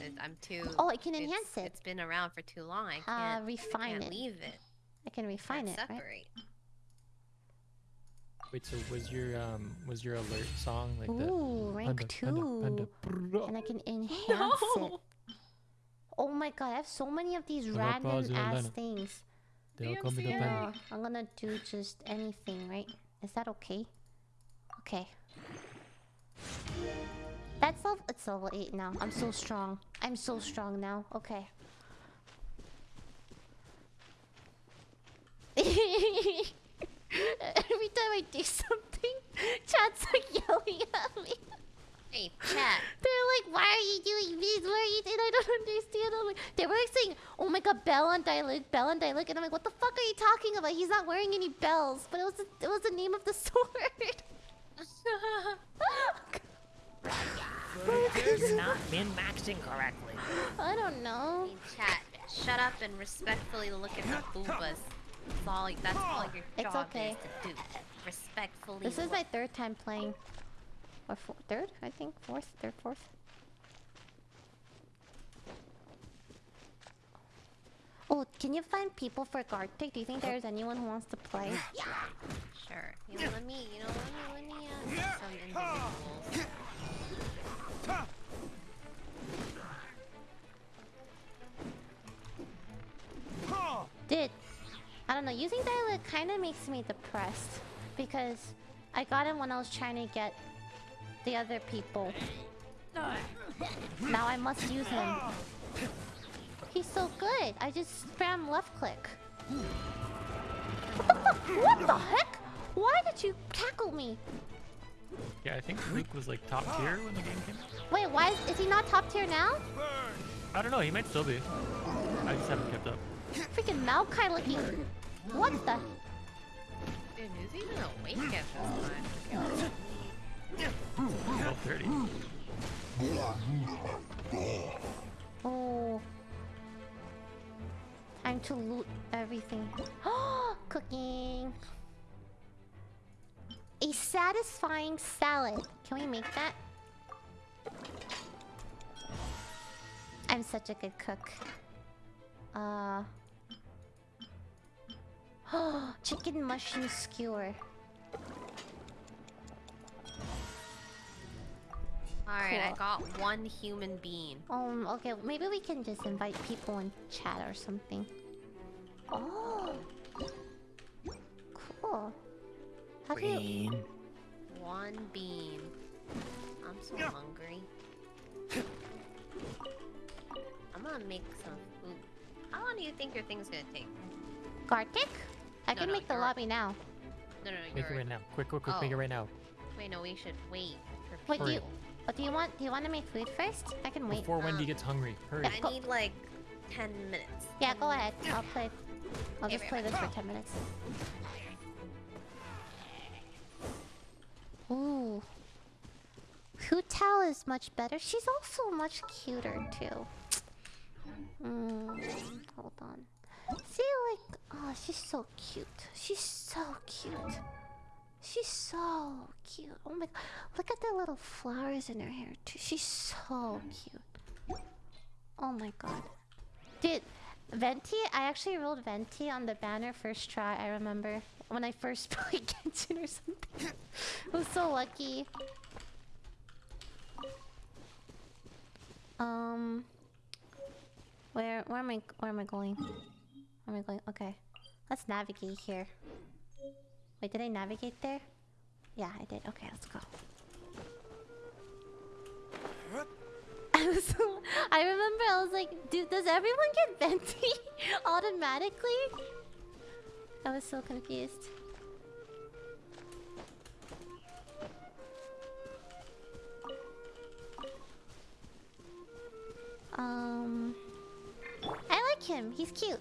It- I'm too. Oh, I can it's- enhance it. It's been around for too long. I Uh, can't. I refine can't it. leave it. I can refine Can't it, right? Wait, so was your um was your alert song like the Ooh, rank panda, two, panda, panda, and I can enhance it. Oh my god, I have so many of these Papa random ass Zulana. things. They'll call me the panda. I'm gonna do just anything, right? Is that okay? Okay. That's level. It's level eight now. I'm so strong. I'm so strong now. Okay. Every time I do something, chat's like yelling at me. Hey, chat. They're like, why are you doing this? Why are you doing I don't understand. I'm like, they were like saying, oh my god, bell and Diluc, bell and Diluc. And I'm like, what the fuck are you talking about? He's not wearing any bells. But it was the, it was the name of the sword. You've not been maxing correctly. I don't know. Hey, chat. Shut up and respectfully look at the boobas. That's all. That's all your It's job okay. is to do. Respectfully. This is my third time playing. Or four, third, I think. Fourth, third, fourth. Oh, can you find people for Gartic? Do you think there's anyone who wants to play? Yeah. Sure. You know, let me. You know, let me. Let me. Uh, some individuals. Don't know. Using Diluc kind of makes me depressed because I got him when I was trying to get the other people. Now I must use him. He's so good. I just spam left click. What the, what the heck? Why did you tackle me? Yeah, I think Luke was like top tier when the game came out. Wait, why is, is he not top tier now? I don't know, he might still be. I just haven't kept up. Freaking Maokai looking. What the? Dude, who's even awake at this time? Oh. Time to loot everything. Cooking! A satisfying salad. Can we make that? I'm such a good cook. Uh... Chicken mushroom skewer. Alright, I got one human being. Um, okay, maybe we can just invite people in chat or something. Oh. Cool. How do you... Queen. One bean. I'm so hungry. I'm gonna make some food. How long do you think your thing's gonna take? Gartic? I No, can no, make the your- lobby now. No, no, no. Make it your- right now. Quick, quick, quick. Make it Oh. right now. Wait, no, we should wait for Wait, do you... people. What do you want? Do you want to make food first? I can wait. Before Wendy Um, gets hungry. Hurry. Yeah. I need like 10 minutes. Yeah, go ahead. I'll play. I'll Okay, just play this for 10 minutes. Ooh. Hu Tao is much better. She's also much cuter too. Mm, hold on. See, like, oh, she's so cute. She's so cute. She's so cute. Oh my god. Look at the little flowers in her hair too. She's so cute. Oh my god. Dude, Venti, I actually rolled Venti on the banner first try, I remember. When I first played Genshin or something. I was so lucky. Um where where am I where am I going? Am I going? Okay. Let's navigate here. Wait, did I navigate there? Yeah, I did. Okay, let's go. I was so, I remember I was like, dude, does everyone get venti automatically? I was so confused. Um, I like him. He's cute.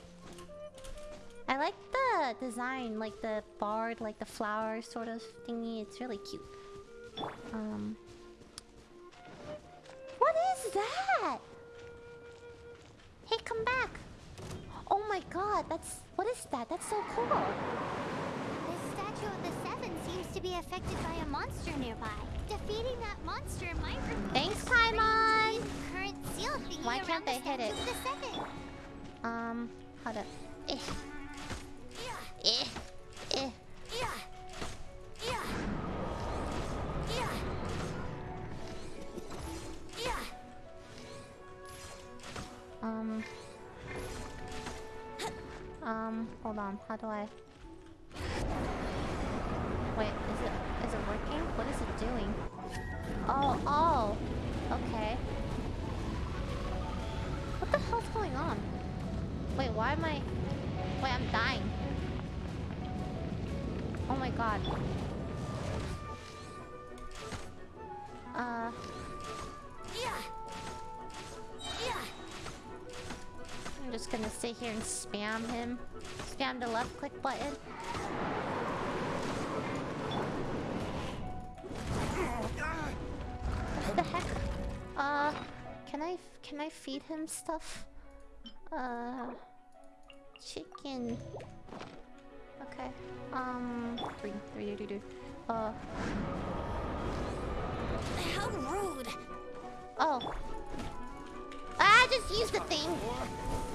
I like the design, like the bard, like the flower sort of thingy. It's really cute. Um, what is that? Hey, come back! Oh my god, that's what is that? That's so cool. This statue of the Seven seems to be affected by a monster nearby. Defeating that monster might remove Thanks, the Paimon! current seal thingy Why can't the they hit it? the. Um, how to? Do? Wait, is it is it working? What is it doing? Oh, oh. Okay. What the hell's going on? Wait, why am I? Wait, I'm dying. Oh my god. Uh. Yeah. Yeah. I'm just gonna sit here and spam him. Spam the left click button. What the heck? Uh, can I can I feed him stuff? Uh, chicken. Okay. Um, three, three, do, do, do. Uh, How rude. oh. I just used the thing.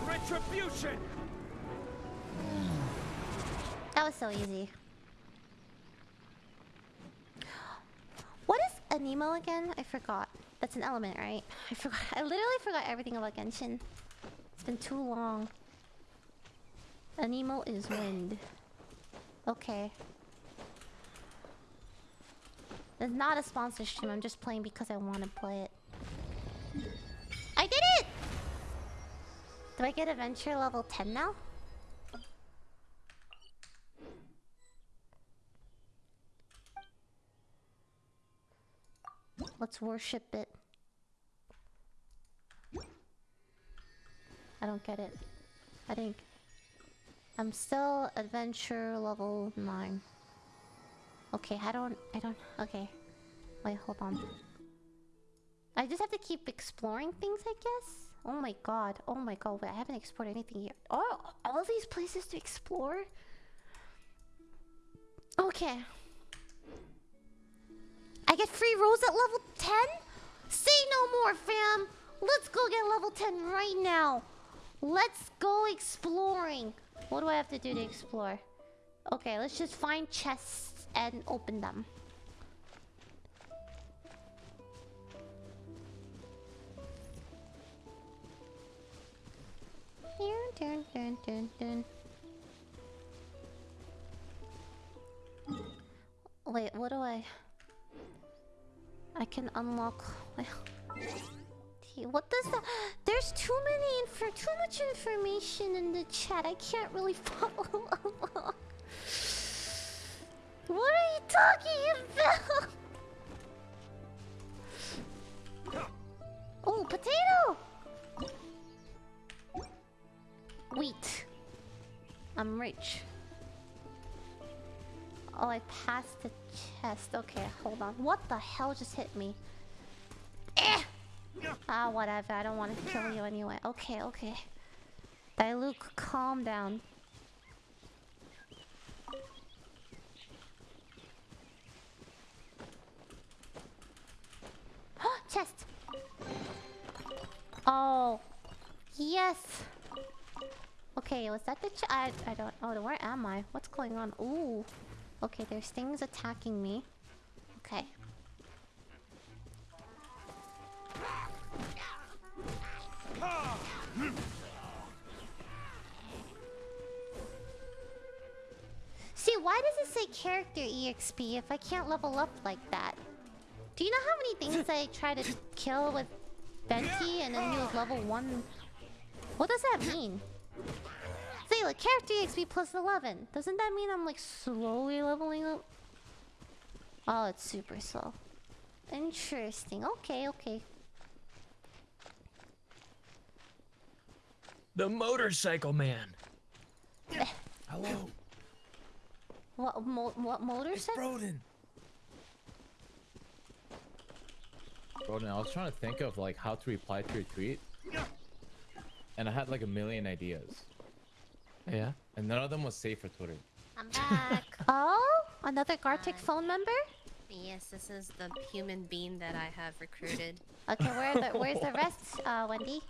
Retribution! That was so easy. What is Anemo again? I forgot. That's an element, right? I forgot. I literally forgot everything about Genshin. It's been too long. Anemo is wind. Okay. It's not a sponsor stream. I'm just playing because I want to play it. I did it! Do I get adventure level 10 now? Let's worship it. I don't get it. I think I'm still adventure level 9. Okay, I don't I don't okay. Wait, hold on. I just have to keep exploring things, I guess. Oh my god. Oh my god. Wait, I haven't explored anything here. Oh, all these places to explore? Okay. I get free rolls at level 10? Say no more, fam! Let's go get level 10 right now. Let's go exploring. What do I have to do to explore? Okay, let's just find chests and open them. Dun, dun, dun, dun. Wait, what do I... I can unlock... What does that... There's too many info... Too much information in the chat. I can't really follow along. What are you talking about? Oh, potato! Wheat. I'm rich. Oh, I passed the chest. Okay, hold on. What the hell just hit me? Eh! Ah, whatever. I don't want to kill you anyway. Okay, okay. Diluc, calm down. Chest! Oh. Yes! Okay, was that the chest? I, I don't- oh, where am I? What's going on? Ooh. Okay, there's things attacking me. Okay. See, why does it say character EXP if I can't level up like that? Do you know how many things I try to kill with Venti and then he was level 1? What does that mean? Say, like, character EXP plus 11. Doesn't that mean I'm, like, slowly leveling up? Oh, it's super slow. Interesting. Okay, okay. The motorcycle man. Hello. What, mo what motorcycle? Broden. Broden, I was trying to think of like how to reply to your tweet. And I had like a million ideas. Yeah. And none of them was safe for Twitter. I'm back. Oh, another Gartic phone member? yes, this is the human being that I have recruited. Okay, where the, where's the rest, uh, Wendy?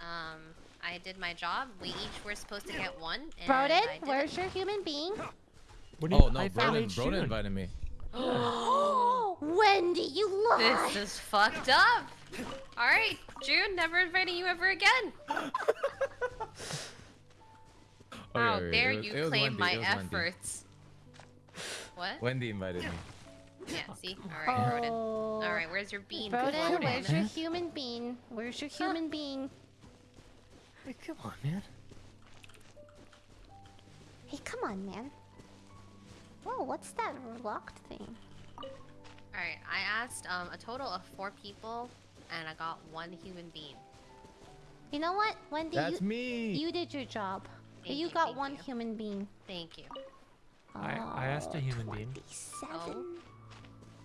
Um, I did my job. We each were supposed to get one. And Broden, I did where's your human being? What do you Oh no, I Broden, Broden invited me. Oh, Wendy, you lie! This is fucked up. All right, June, never inviting you ever again. Oh, How yeah, yeah, dare was- you claim Wendy, my it Wendy. efforts? What? Wendy invited me. Yeah, see? Alright, Broden. Oh. Alright, where's your bean? Broden, Broden? where's your human being? Where's your human being? Hey, come on, man. Hey, come on, man. Whoa, what's that locked thing? Alright, I asked um, a total of four people, and I got one human being. You know what, Wendy? That's you, me. You did your job. Thank you you, got one you. human being. Thank you. I I asked a human being. Seven.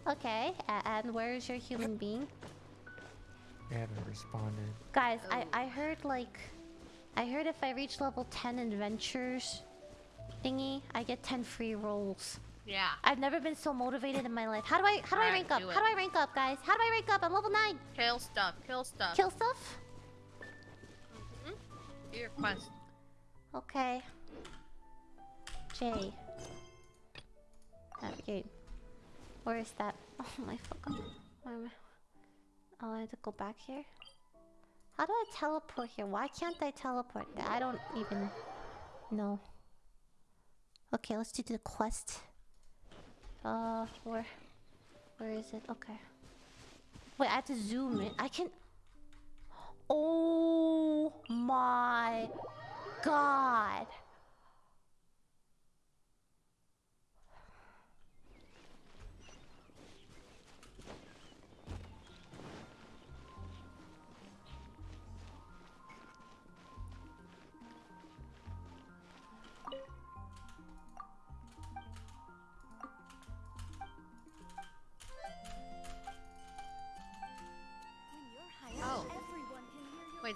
Okay, a- and where's your human being? They haven't responded. Guys, I, oh. I heard like... I heard if I reach level 10 adventures thingy, I get 10 free rolls. Yeah. I've never been so motivated in my life. How do I how do I Alright, rank up? do How do I rank up, guys? How do I rank up? I'm level 9. Kill stuff, kill stuff. Kill stuff? Do your quest. Okay. J. Navigate. Where is that? Oh my fuck. Oh, I have to go back here? How do I teleport here? Why can't I teleport? I don't even know. Okay, let's do the quest. Uh, where? Where is it? Okay. Wait, I have to zoom in. I can... Oh my god.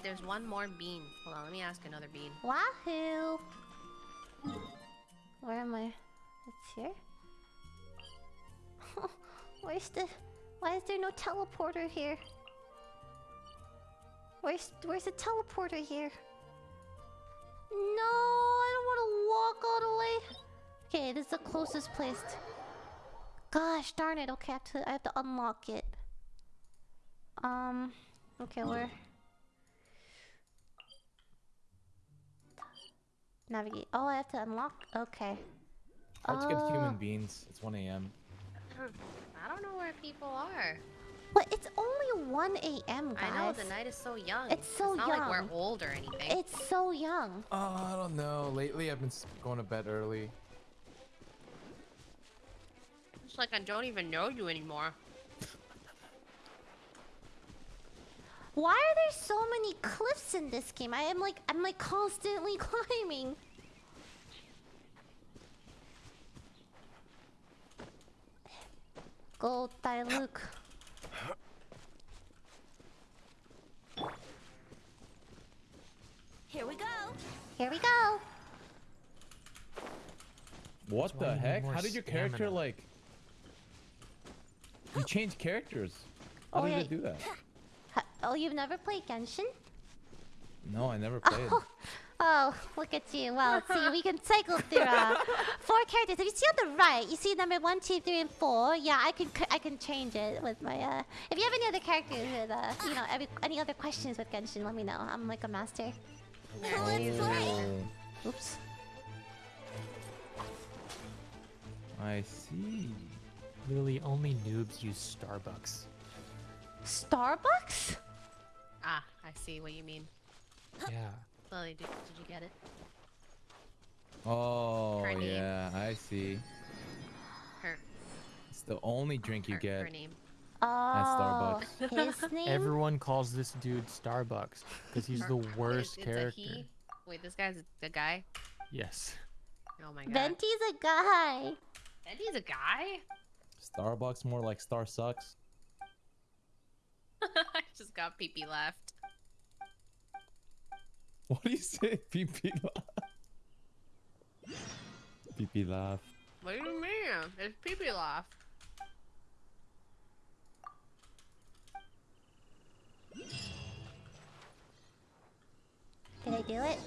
There's one more bean. Hold on, let me ask another bean. Wahoo! Where am I? It's here? Where's the... Why is there no teleporter here? Where's where's the teleporter here? No, I don't want to walk all the way. Okay, this is the closest place. Gosh darn it. Okay, I have to I have to unlock it. Um. Okay, where? Navigate. Oh, I have to unlock. Okay. Hard to get Oh. human beings. It's 1 a.m. I don't know where people are. But it's only 1 a.m. guys. I know the night is so young. It's so young. It's not like we're old or anything. It's so young. Oh, I don't know. Lately, I've been going to bed early. It's like I don't even know you anymore. Why are there so many cliffs in this game? I am like I'm like constantly climbing. Go Diluc. Here we go. Here we go. What the heck? How did your character stamina. like? You changed characters. How Oh, did yeah. it do that? Ha- Oh, you've never played Genshin? No, I never played. Oh, oh, look at you. Well, see, we can cycle through uh, four characters. If you see on the right, you see number one, two, three, and four. Yeah, I can c- I can change it with my. Uh, if you have any other characters with, uh, you know, every, any other questions with Genshin, let me know. I'm like a master. Oh, Oops. I see. Literally, only noobs use Starbucks. Starbucks? Ah, I see what you mean. Yeah. Lily, did, did you get it? Oh, Her name. yeah, I see. Her, It's the only drink you her, get her name. Oh, Starbucks. his name. Everyone calls this dude Starbucks because he's the worst it's character. He? Wait, this guy's the guy? Yes. Oh my god. Venti's a guy. Venti's a guy? Starbucks more like Star sucks. I just got pee pee left. What do you say? PP laugh. PP laugh. What do you mean? It's pee pee laugh. Did I do it?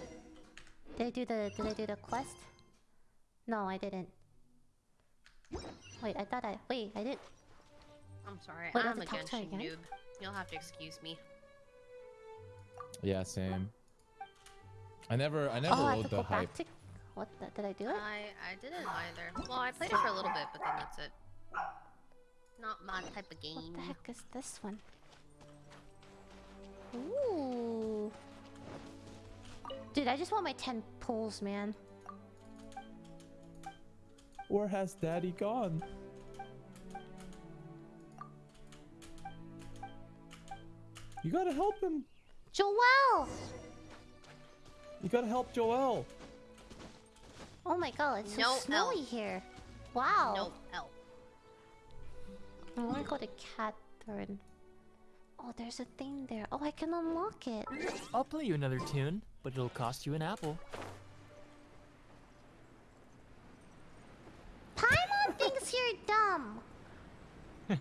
Did I do the Did I do the quest? No, I didn't. Wait, I thought I. Wait, I did. I'm sorry. Wait, I have I'm a to talk to her Genshin noob. You'll have to excuse me. Yeah, same. I never, I never oh, I have to the go hype. back to. What the, did I do it? I I didn't either. Well, I played it for a little bit, but then that's it. Not my type of game. What the heck is this one? Ooh. Dude, I just want my 10 pulls, man. Where has Daddy gone? You gotta help him. Joel! You gotta help Joel. Oh my god, it's so No snowy elf. here. Wow. No help. I want to go to Katheryne. Oh, there's a thing there. Oh, I can unlock it. I'll play you another tune, but it'll cost you an apple. Paimon thinks you're dumb.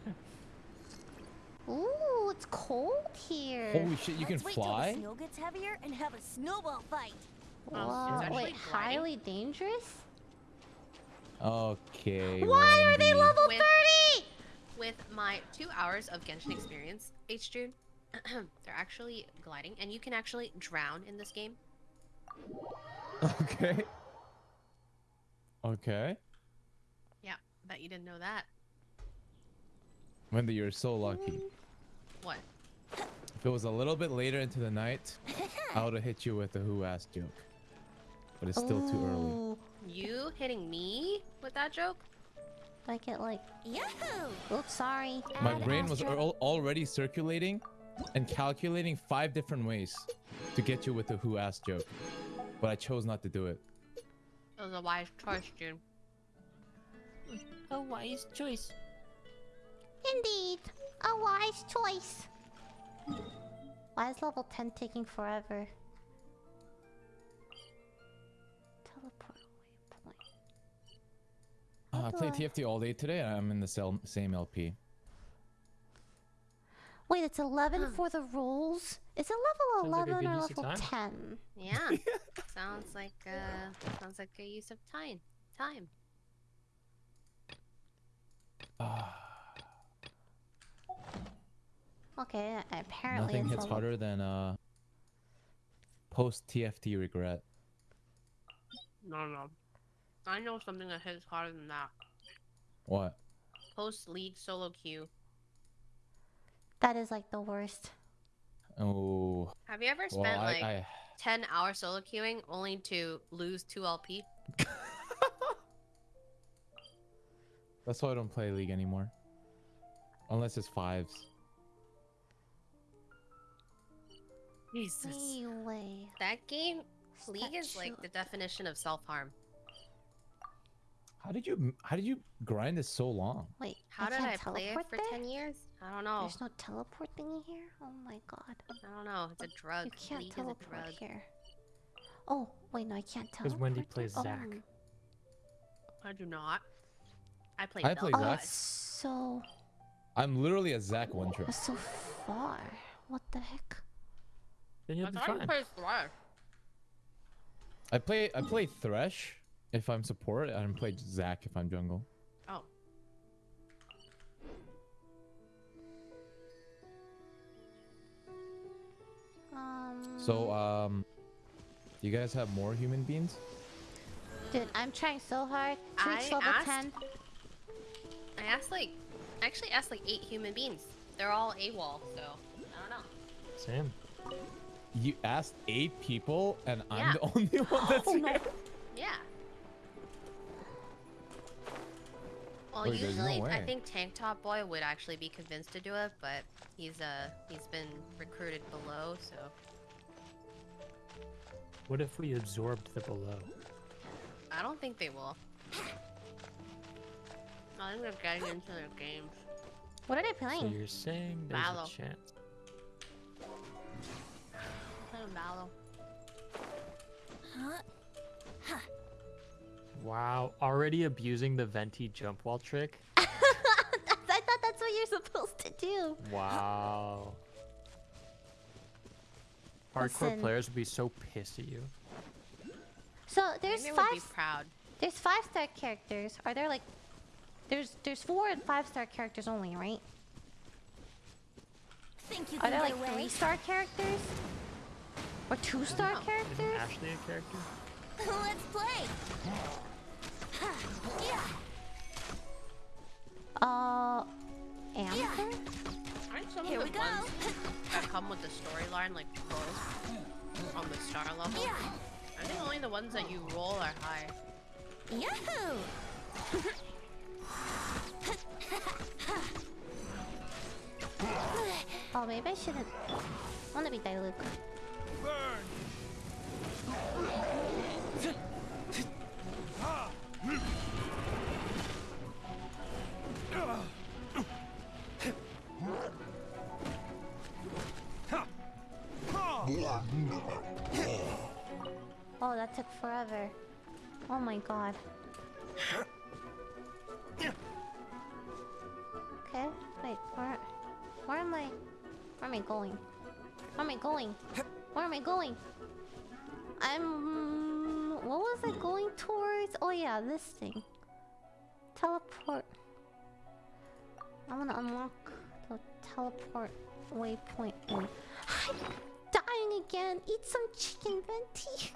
Ooh, it's cold here. Holy shit, you can Let's wait till the snow gets heavier and have a snowball fight. Wow, um, wait, gliding. highly dangerous? Okay. Why are they Wendy. level With- 30? With my two hours of Genshin experience, H June, they're actually gliding, and you can actually drown in this game. Okay. Okay. Yeah, bet you didn't know that. Wendy, you're so lucky. What? If it was a little bit later into the night, I would have hit you with the who asked joke. But it's still too early. Oh. You hitting me with that joke? Like it like. Yahoo! Oops, sorry. My Add brain was Astro- al- already circulating and calculating five different ways to get you with the who asked joke. But I chose not to do it. It was a wise choice, June. A wise choice. Indeed, a wise choice. Why is level 10 taking forever? Teleport waypoint. Uh, I played I- TFT all day today. and I'm in the same LP. Wait, it's 11 for the rules? Is it level Sounds 11 good or level time. 10? Yeah. sounds like uh sounds like a use of time. Time. Okay, apparently Nothing it's hits harder than uh post TFT regret. No, no. I know something that hits harder than that. What? Post league solo queue. That is like the worst. Oh. Have you ever Well, spent I- like I- 10 hours solo queuing only to lose 2 LP? That's why I don't play League anymore. Unless it's fives. Jesus. Anyway. That game, League is like the definition of self-harm. How did you how did you grind this so long? Wait, How I did I play it for there? 10 years? I don't know. There's no teleport thingy here? Oh my god. I don't know. It's a drug. You can't League is a teleport drug. here. Oh, wait, no, I can't teleport. Because Wendy there? plays Oh, Zac. I do not. I play I play Vel'Koz. Oh, Zac. so, I'm literally a Zac one trick. so far. What the heck? Then you'll I be thought you played Thresh. I play I play Thresh if I'm support and I play Zac if I'm jungle. Oh. Um, So um you guys have more human beings? dude, I'm trying so hard to reach I level asked- 10. I asked like, I actually asked like eight human beings. They're all AWOL, so I don't know. Same. You asked eight people and I'm the only one that's Oh no. here. Yeah. Well, Wait, there's no usually I think Tank Top Boy would actually be convinced to do it, but he's uh he's been recruited below, so What if we absorbed the below? I don't think they will. I think they're getting into their games. What are they So playing? you're saying there's Mallow. a chance. Playing Mallow. Wow, already abusing the venti jump wall trick? I thought that's what you're supposed to do. Wow. Hardcore Listen. players would be so pissed at you. So there's Maybe would be five. proud. There's five star characters. Are there like? There's there's four and five star characters only, right? Think you Are there like away? three star characters? Or two star Isn't characters? Ashley a character? Let's play. Yeah. Uh, Amber? I think some Here of we the go. ones that come with the storyline, like close on the star level. Yeah. I think only the ones that you roll are high. Yahoo! Oh, maybe I shouldn't. I want to be Diluc. Oh, that took forever. Oh my god. Okay, wait, where, where am I? Where am I going? Where am I going? Where am I going? I'm. What was I going towards? Oh yeah, this thing. Teleport. I want to unlock the teleport waypoint. one. I'm dying again. Eat some chicken, Venti.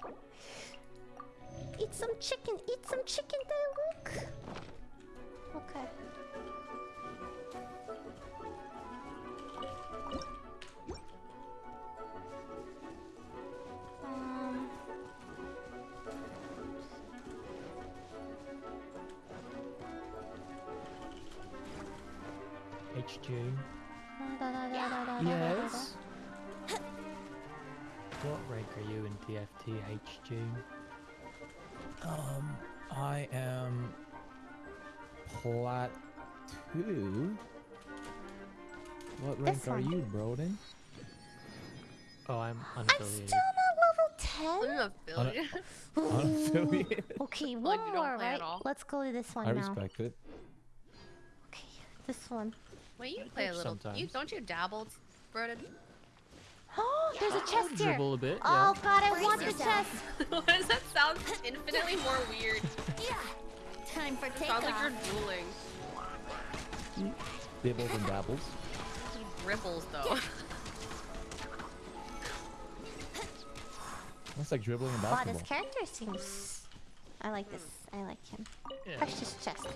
Eat some chicken. Eat some chicken, Diluc. Okay. Da, da. Yes. What rank are you in TFT HG? Um I am plat two. What rank are you, Broden? Oh, I'm unaffiliated. I'm still not level 10. Unaffiliated. Unaffiliated. Okay, one Like, more, right? Let's go to this one I now. respect it. Okay, this one. Wait, you play a little. You don't you dabble, Broden? Oh, there's a chest here. Dribble a bit. Oh god, I Brace want the chest. Why does that sound infinitely more weird? Yeah. Time for It sounds like you're dueling. Dibbles and dabbles. Ripples though. That's like dribbling in Wow, this character seems. I like this. I like him. Yeah. Touch this chest.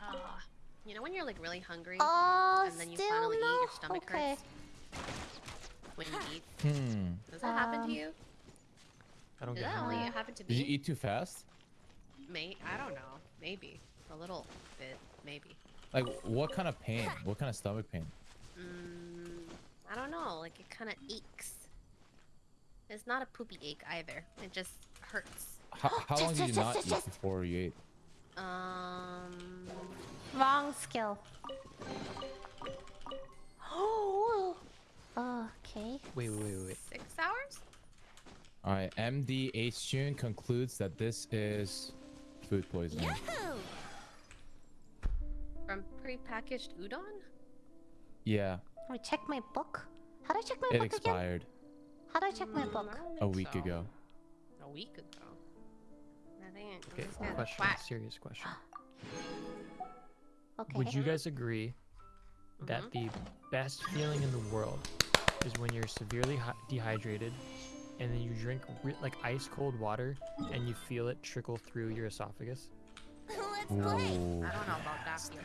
Ah, you know when you're like really hungry Oh, and then you still finally eat, no. your stomach okay. hurts when you eat. Hmm. Does that happen Um, to you? I don't Did get that only happen to me? Did you eat too fast? Mate, I don't know. Maybe a little bit. Maybe. Like, what kind of pain? What kind of stomach pain? Mm, I don't know. Like it kind of aches. It's not a poopy ache either. It just hurts. How, how long did you not eat just. before you ate? Um, Wrong skill. Oh. Okay. Wait, wait, wait, wait. six hours. All right, MDH June concludes that this is food poisoning. Yahoo! From prepackaged udon? Yeah, Let me check my book. How do I check my it book again? expired How do I check my Mm, book? A week so. ago. A week ago. I think. Okay, this guy's question. Serious question. Okay. Would you guys agree that Mm-hmm. the best feeling in the world is when you're severely dehydrated and then you drink re- like ice cold water and you feel it trickle through your esophagus? Let's play. I don't know about that feeling.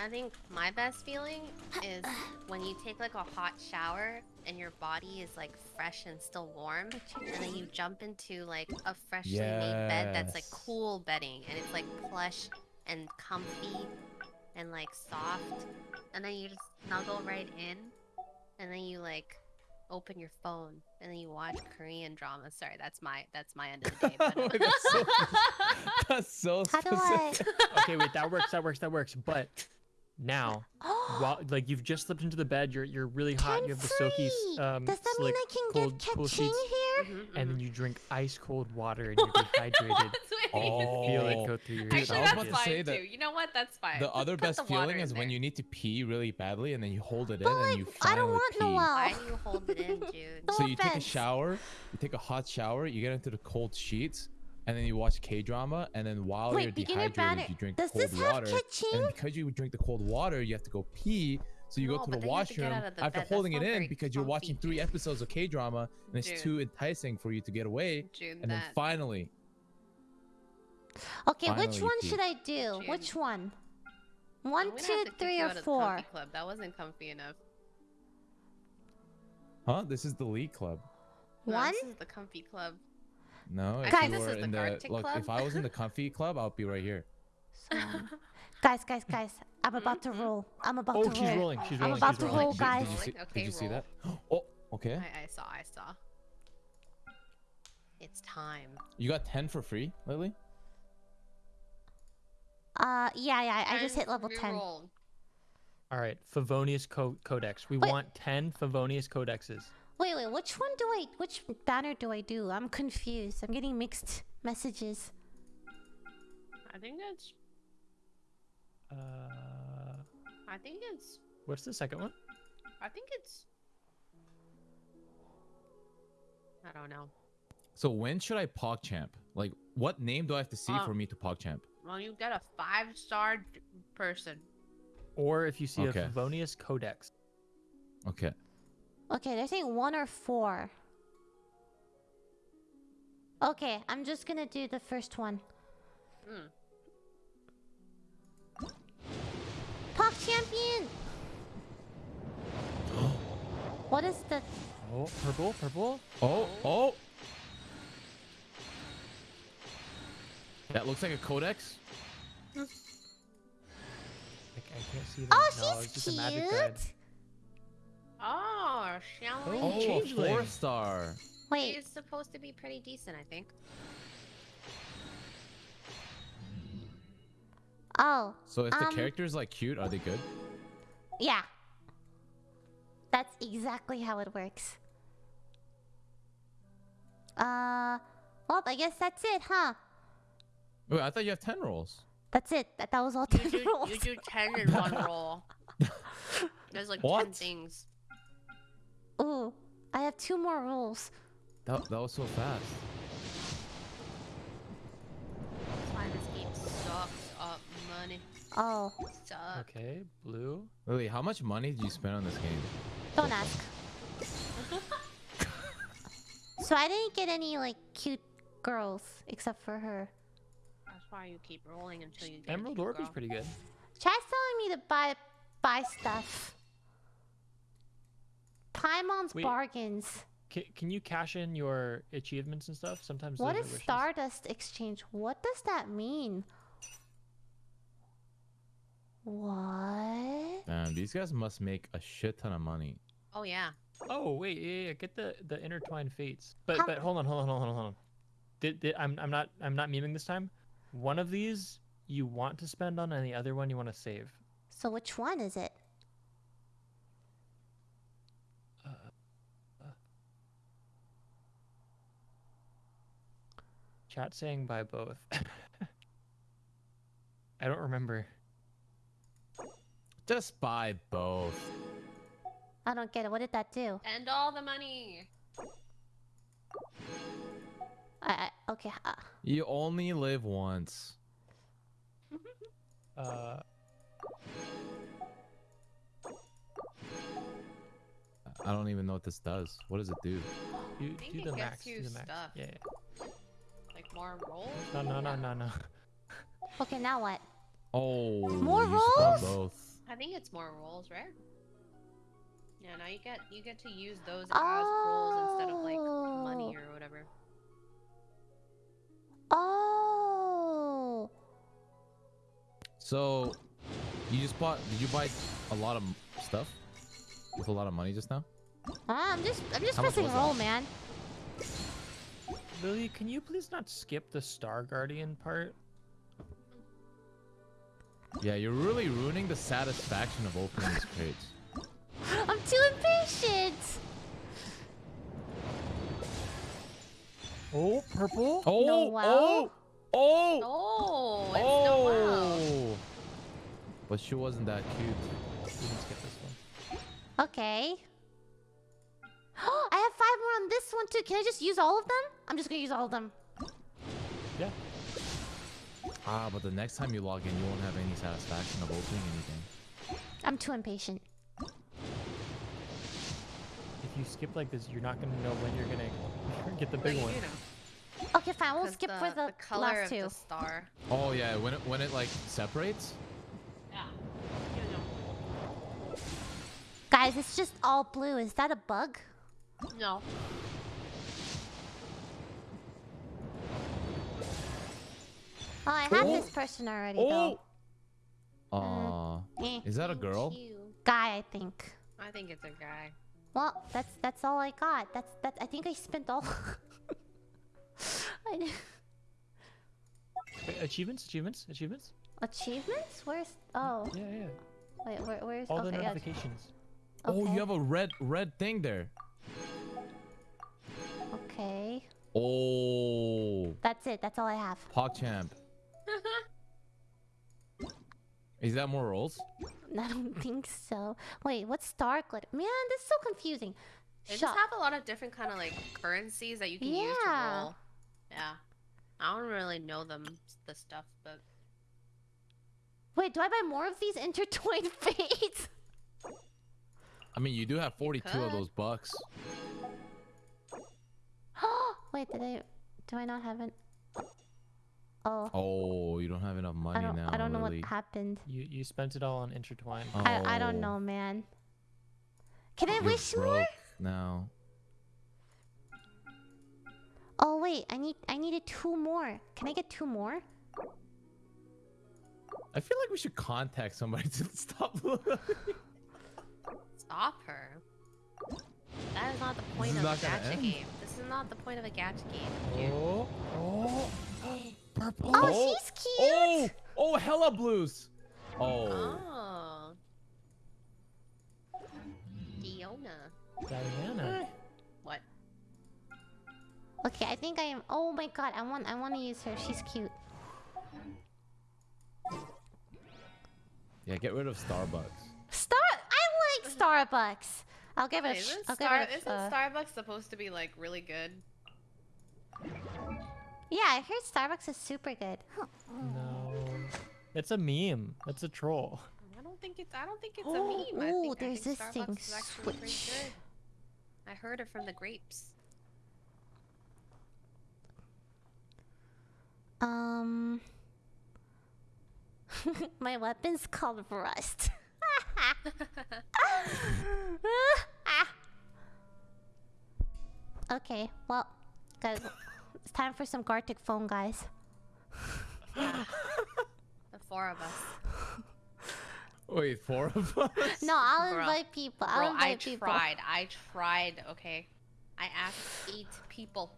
Yes. I think my best feeling is when you take like a hot shower and your body is like fresh and still warm, and then you jump into like a freshly made bed that's like cool bedding and it's like plush and comfy and like soft, and then you just snuggle right in, and then you like open your phone and then you watch Korean dramas. Sorry, that's my that's my end of the day. But, Wait, that's so, that's so How do I? Okay, wait, that works, that works, that works. But now, while like you've just slipped into the bed, you're you're really hot, you have the soaky um Does that mean I can cold, get cool sheets, here? Mhm, and mhm. then you drink ice cold water and you're dehydrated. That's what and you Oh. feel it go through your Actually, that's about to esophagus. say fine that too. You know what? That's fine. The Just other best the feeling in is when you need to pee really badly and then you hold it in But and like, you I don't want pee. Noel. Why do you hold it in, Jude? No So you take a shower, you take a hot shower, you get into the cold sheets, and then you watch K drama, and then while Wait, you're dehydrated, banner. you drink Does cold this have water. catching? And because you drink the cold water, you have to go pee. So you No, go to the then you have to washroom the after bed. Holding it in because you're watching three Jude. episodes of K drama and it's Jude. too enticing for you to get away. June, And then finally, Okay, which one pee. should I do? June. Which one? I'm One, gonna two, have to kick three, you or out of the four? club. That wasn't comfy enough. huh? This is the league club. No, One? this is the comfy club. No, if Guys- you This were is in the Arctic look, club? if I was in the comfy club, I'll be right here. So, guys, guys, guys, I'm about to roll. I'm about Oh, to she's rolling. She's rolling. I'm about she's to rolling. roll, Did- guys. Did you see, Okay, did you see that? Oh, okay. I, I saw, I saw. It's time. You got 10 for free, Lily? Uh, yeah, yeah, I just hit level to 10. reroll. All right, Favonius co- Codex. We Wait. want 10 Favonius Codexes. Wait, wait, which one do I, which banner do I do? I'm confused. I'm getting mixed messages. I think it's. Uh, I think it's. what's the second one? I think it's. I don't know. So when should I PogChamp? Like, what name do I have to see Uh, for me to PogChamp? Well, you get a five star person. Or if you see Okay. a Favonius Codex. Okay. Okay, they're saying one or four. Okay, I'm just gonna do the first one. Hmm. Pop champion! what is the Oh, purple, purple. Oh, oh! That looks like a codex. I, I can't see that. Oh, no, it's she's just a magic cute! Guide. Oh, shall we? Oh, a Xiangling. four star. Wait, She's supposed to be pretty decent, I think. oh, So if the Um, characters like cute, are they good? yeah. That's exactly how it works. Uh, well, I guess that's it, huh? Wait, I thought you have 10 rolls. That's it. That, that was all You 10 do, rolls. you do 10 in one roll. There's like 10 things. Ooh, I have two more rolls. That, that was so fast. That's why this game sucks up money. Oh, Suck. Okay, blue. Lily, how much money did you spend on this game? don't ask. So I didn't get any like cute girls except for her. That's why you keep rolling until you get Emerald Orb is pretty good. Chat's telling me to buy buy stuff. Paimon's Wait. bargains. Can, can you cash in your achievements and stuff? Sometimes What those is are wishes. Stardust Exchange? What does that mean? What? Man, these guys must make a shit ton of money. Oh, yeah. Oh wait, yeah, yeah. Get the the intertwined fates. But How- but hold on, hold on, hold on, hold on. Did, did I'm I'm not I'm not memeing this time. One of these you want to spend on, and the other one you want to save. So which one is it? Chat saying buy both. I don't remember. Just buy both. I don't get it. What did that do? And all the money. I, I okay. Uh, You only live once. Uh, I don't even know what this does. What does it do? you think do the max. Do the max. stuff. Yeah, yeah. Like more rolls? No, no, no, no, no. okay, now what? Oh, More rolls? both. I think it's more rolls, right? Yeah, now you get you get to use those as rolls instead of like money or whatever. Oh. So, you just bought? Did you buy a lot of stuff with a lot of money just now? Ah, I'm just I'm just How much pressing was that? roll, man. Lily, can you please not skip the Star Guardian part? Yeah, you're really ruining the satisfaction of opening these crates. I'm too impatient. Oh, purple. Oh, Noelle? oh, oh, Oh, it's Noelle. oh! But she wasn't that cute. You can skip this one. Okay. I have five more on this one too. Can I just use all of them? I'm just gonna use all of them. Yeah. Ah, but the next time you log in, you won't have any satisfaction of opening anything. I'm too impatient. If you skip like this, you're not gonna know when you're gonna get the big one. Okay, fine. We'll skip the, for the, color last of two. the star. Oh yeah, when it when it like separates. Yeah. Guys, it's just all blue. Is that a bug? No. Oh, I have Oh. this person already Oh. though. Aw, Eh. is that a girl? Guy, I think. I think it's a guy. Well, that's that's all I got. That's that. I think I spent all. I d- Wait, achievements, achievements, achievements. Achievements? Where's? Oh, Yeah, yeah. wait. Where, where's? All the okay, yeah. notifications. Oh, Okay. you have a red red thing there. Okay. Oh, That's it. That's all I have. PogChamp. Is that more rolls? I don't think so. Wait, what's star glitter? Man, this is so confusing. They Shut- just have a lot of different kind of like currencies that you can use to roll. Yeah. I don't really know them the stuff, but Wait, do I buy more of these intertwined fates? I mean, you do have 42 of those bucks. Wait, did I? Do I not have it? Oh, Oh, you don't have enough money I don't. now. I don't know Lily. what happened. You you spent it all on intertwine. I I don't Oh, know, man. Can I You're wish more? broke now. Oh wait, I need I needed two more. Can I get two more? I feel like we should contact somebody to stop. stop her. That is not the point is of a not gacha end. game. This is not the point of a gacha game. dude. oh, oh, purple. Oh, oh she's oh, cute. Oh, oh, hella blues. Oh, Oh. Deal. Diona. What? Okay, I think I am. Oh my god, I want I want to use her. She's cute. Yeah, get rid of Starbucks. Star. I like Starbucks. I'll give it. A sh- Isn't, I'll Star- give it. isn't A, uh, Starbucks supposed to be like really good? yeah, I heard Starbucks is super good. No. It's a meme. It's a troll. I don't think it's. I don't think it's Oh, a meme. I ooh, think, I there's think this Starbucks thing, is actually pretty switch. I heard it from the grapes. Um. My weapon's called Rust. okay, well, guys, it's time for some Gartic phone, guys. The four of us. Wait, four of us? No, I'll Bro. invite people. I'll Bro, invite I people. tried. I tried. Okay, I asked eight people,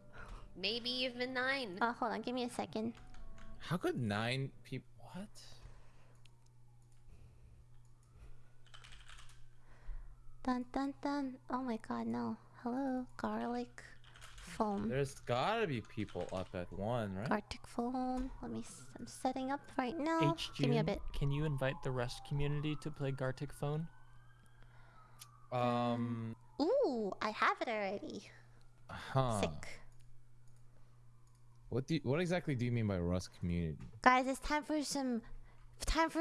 maybe even nine. Oh, hold on, give me a second. How could nine people? What? Dun dun dun. Oh my god, no. Hello, garlic foam. There's gotta be people up at one, right? Gartic foam. Let me. s- I'm setting up right now. H Give me a bit. Can you invite the Rust community to play Gartic Phone? Um, Ooh, I have it already. huh. Sick. What do you, what exactly do you mean by Rust community? Guys, it's time for some. Time for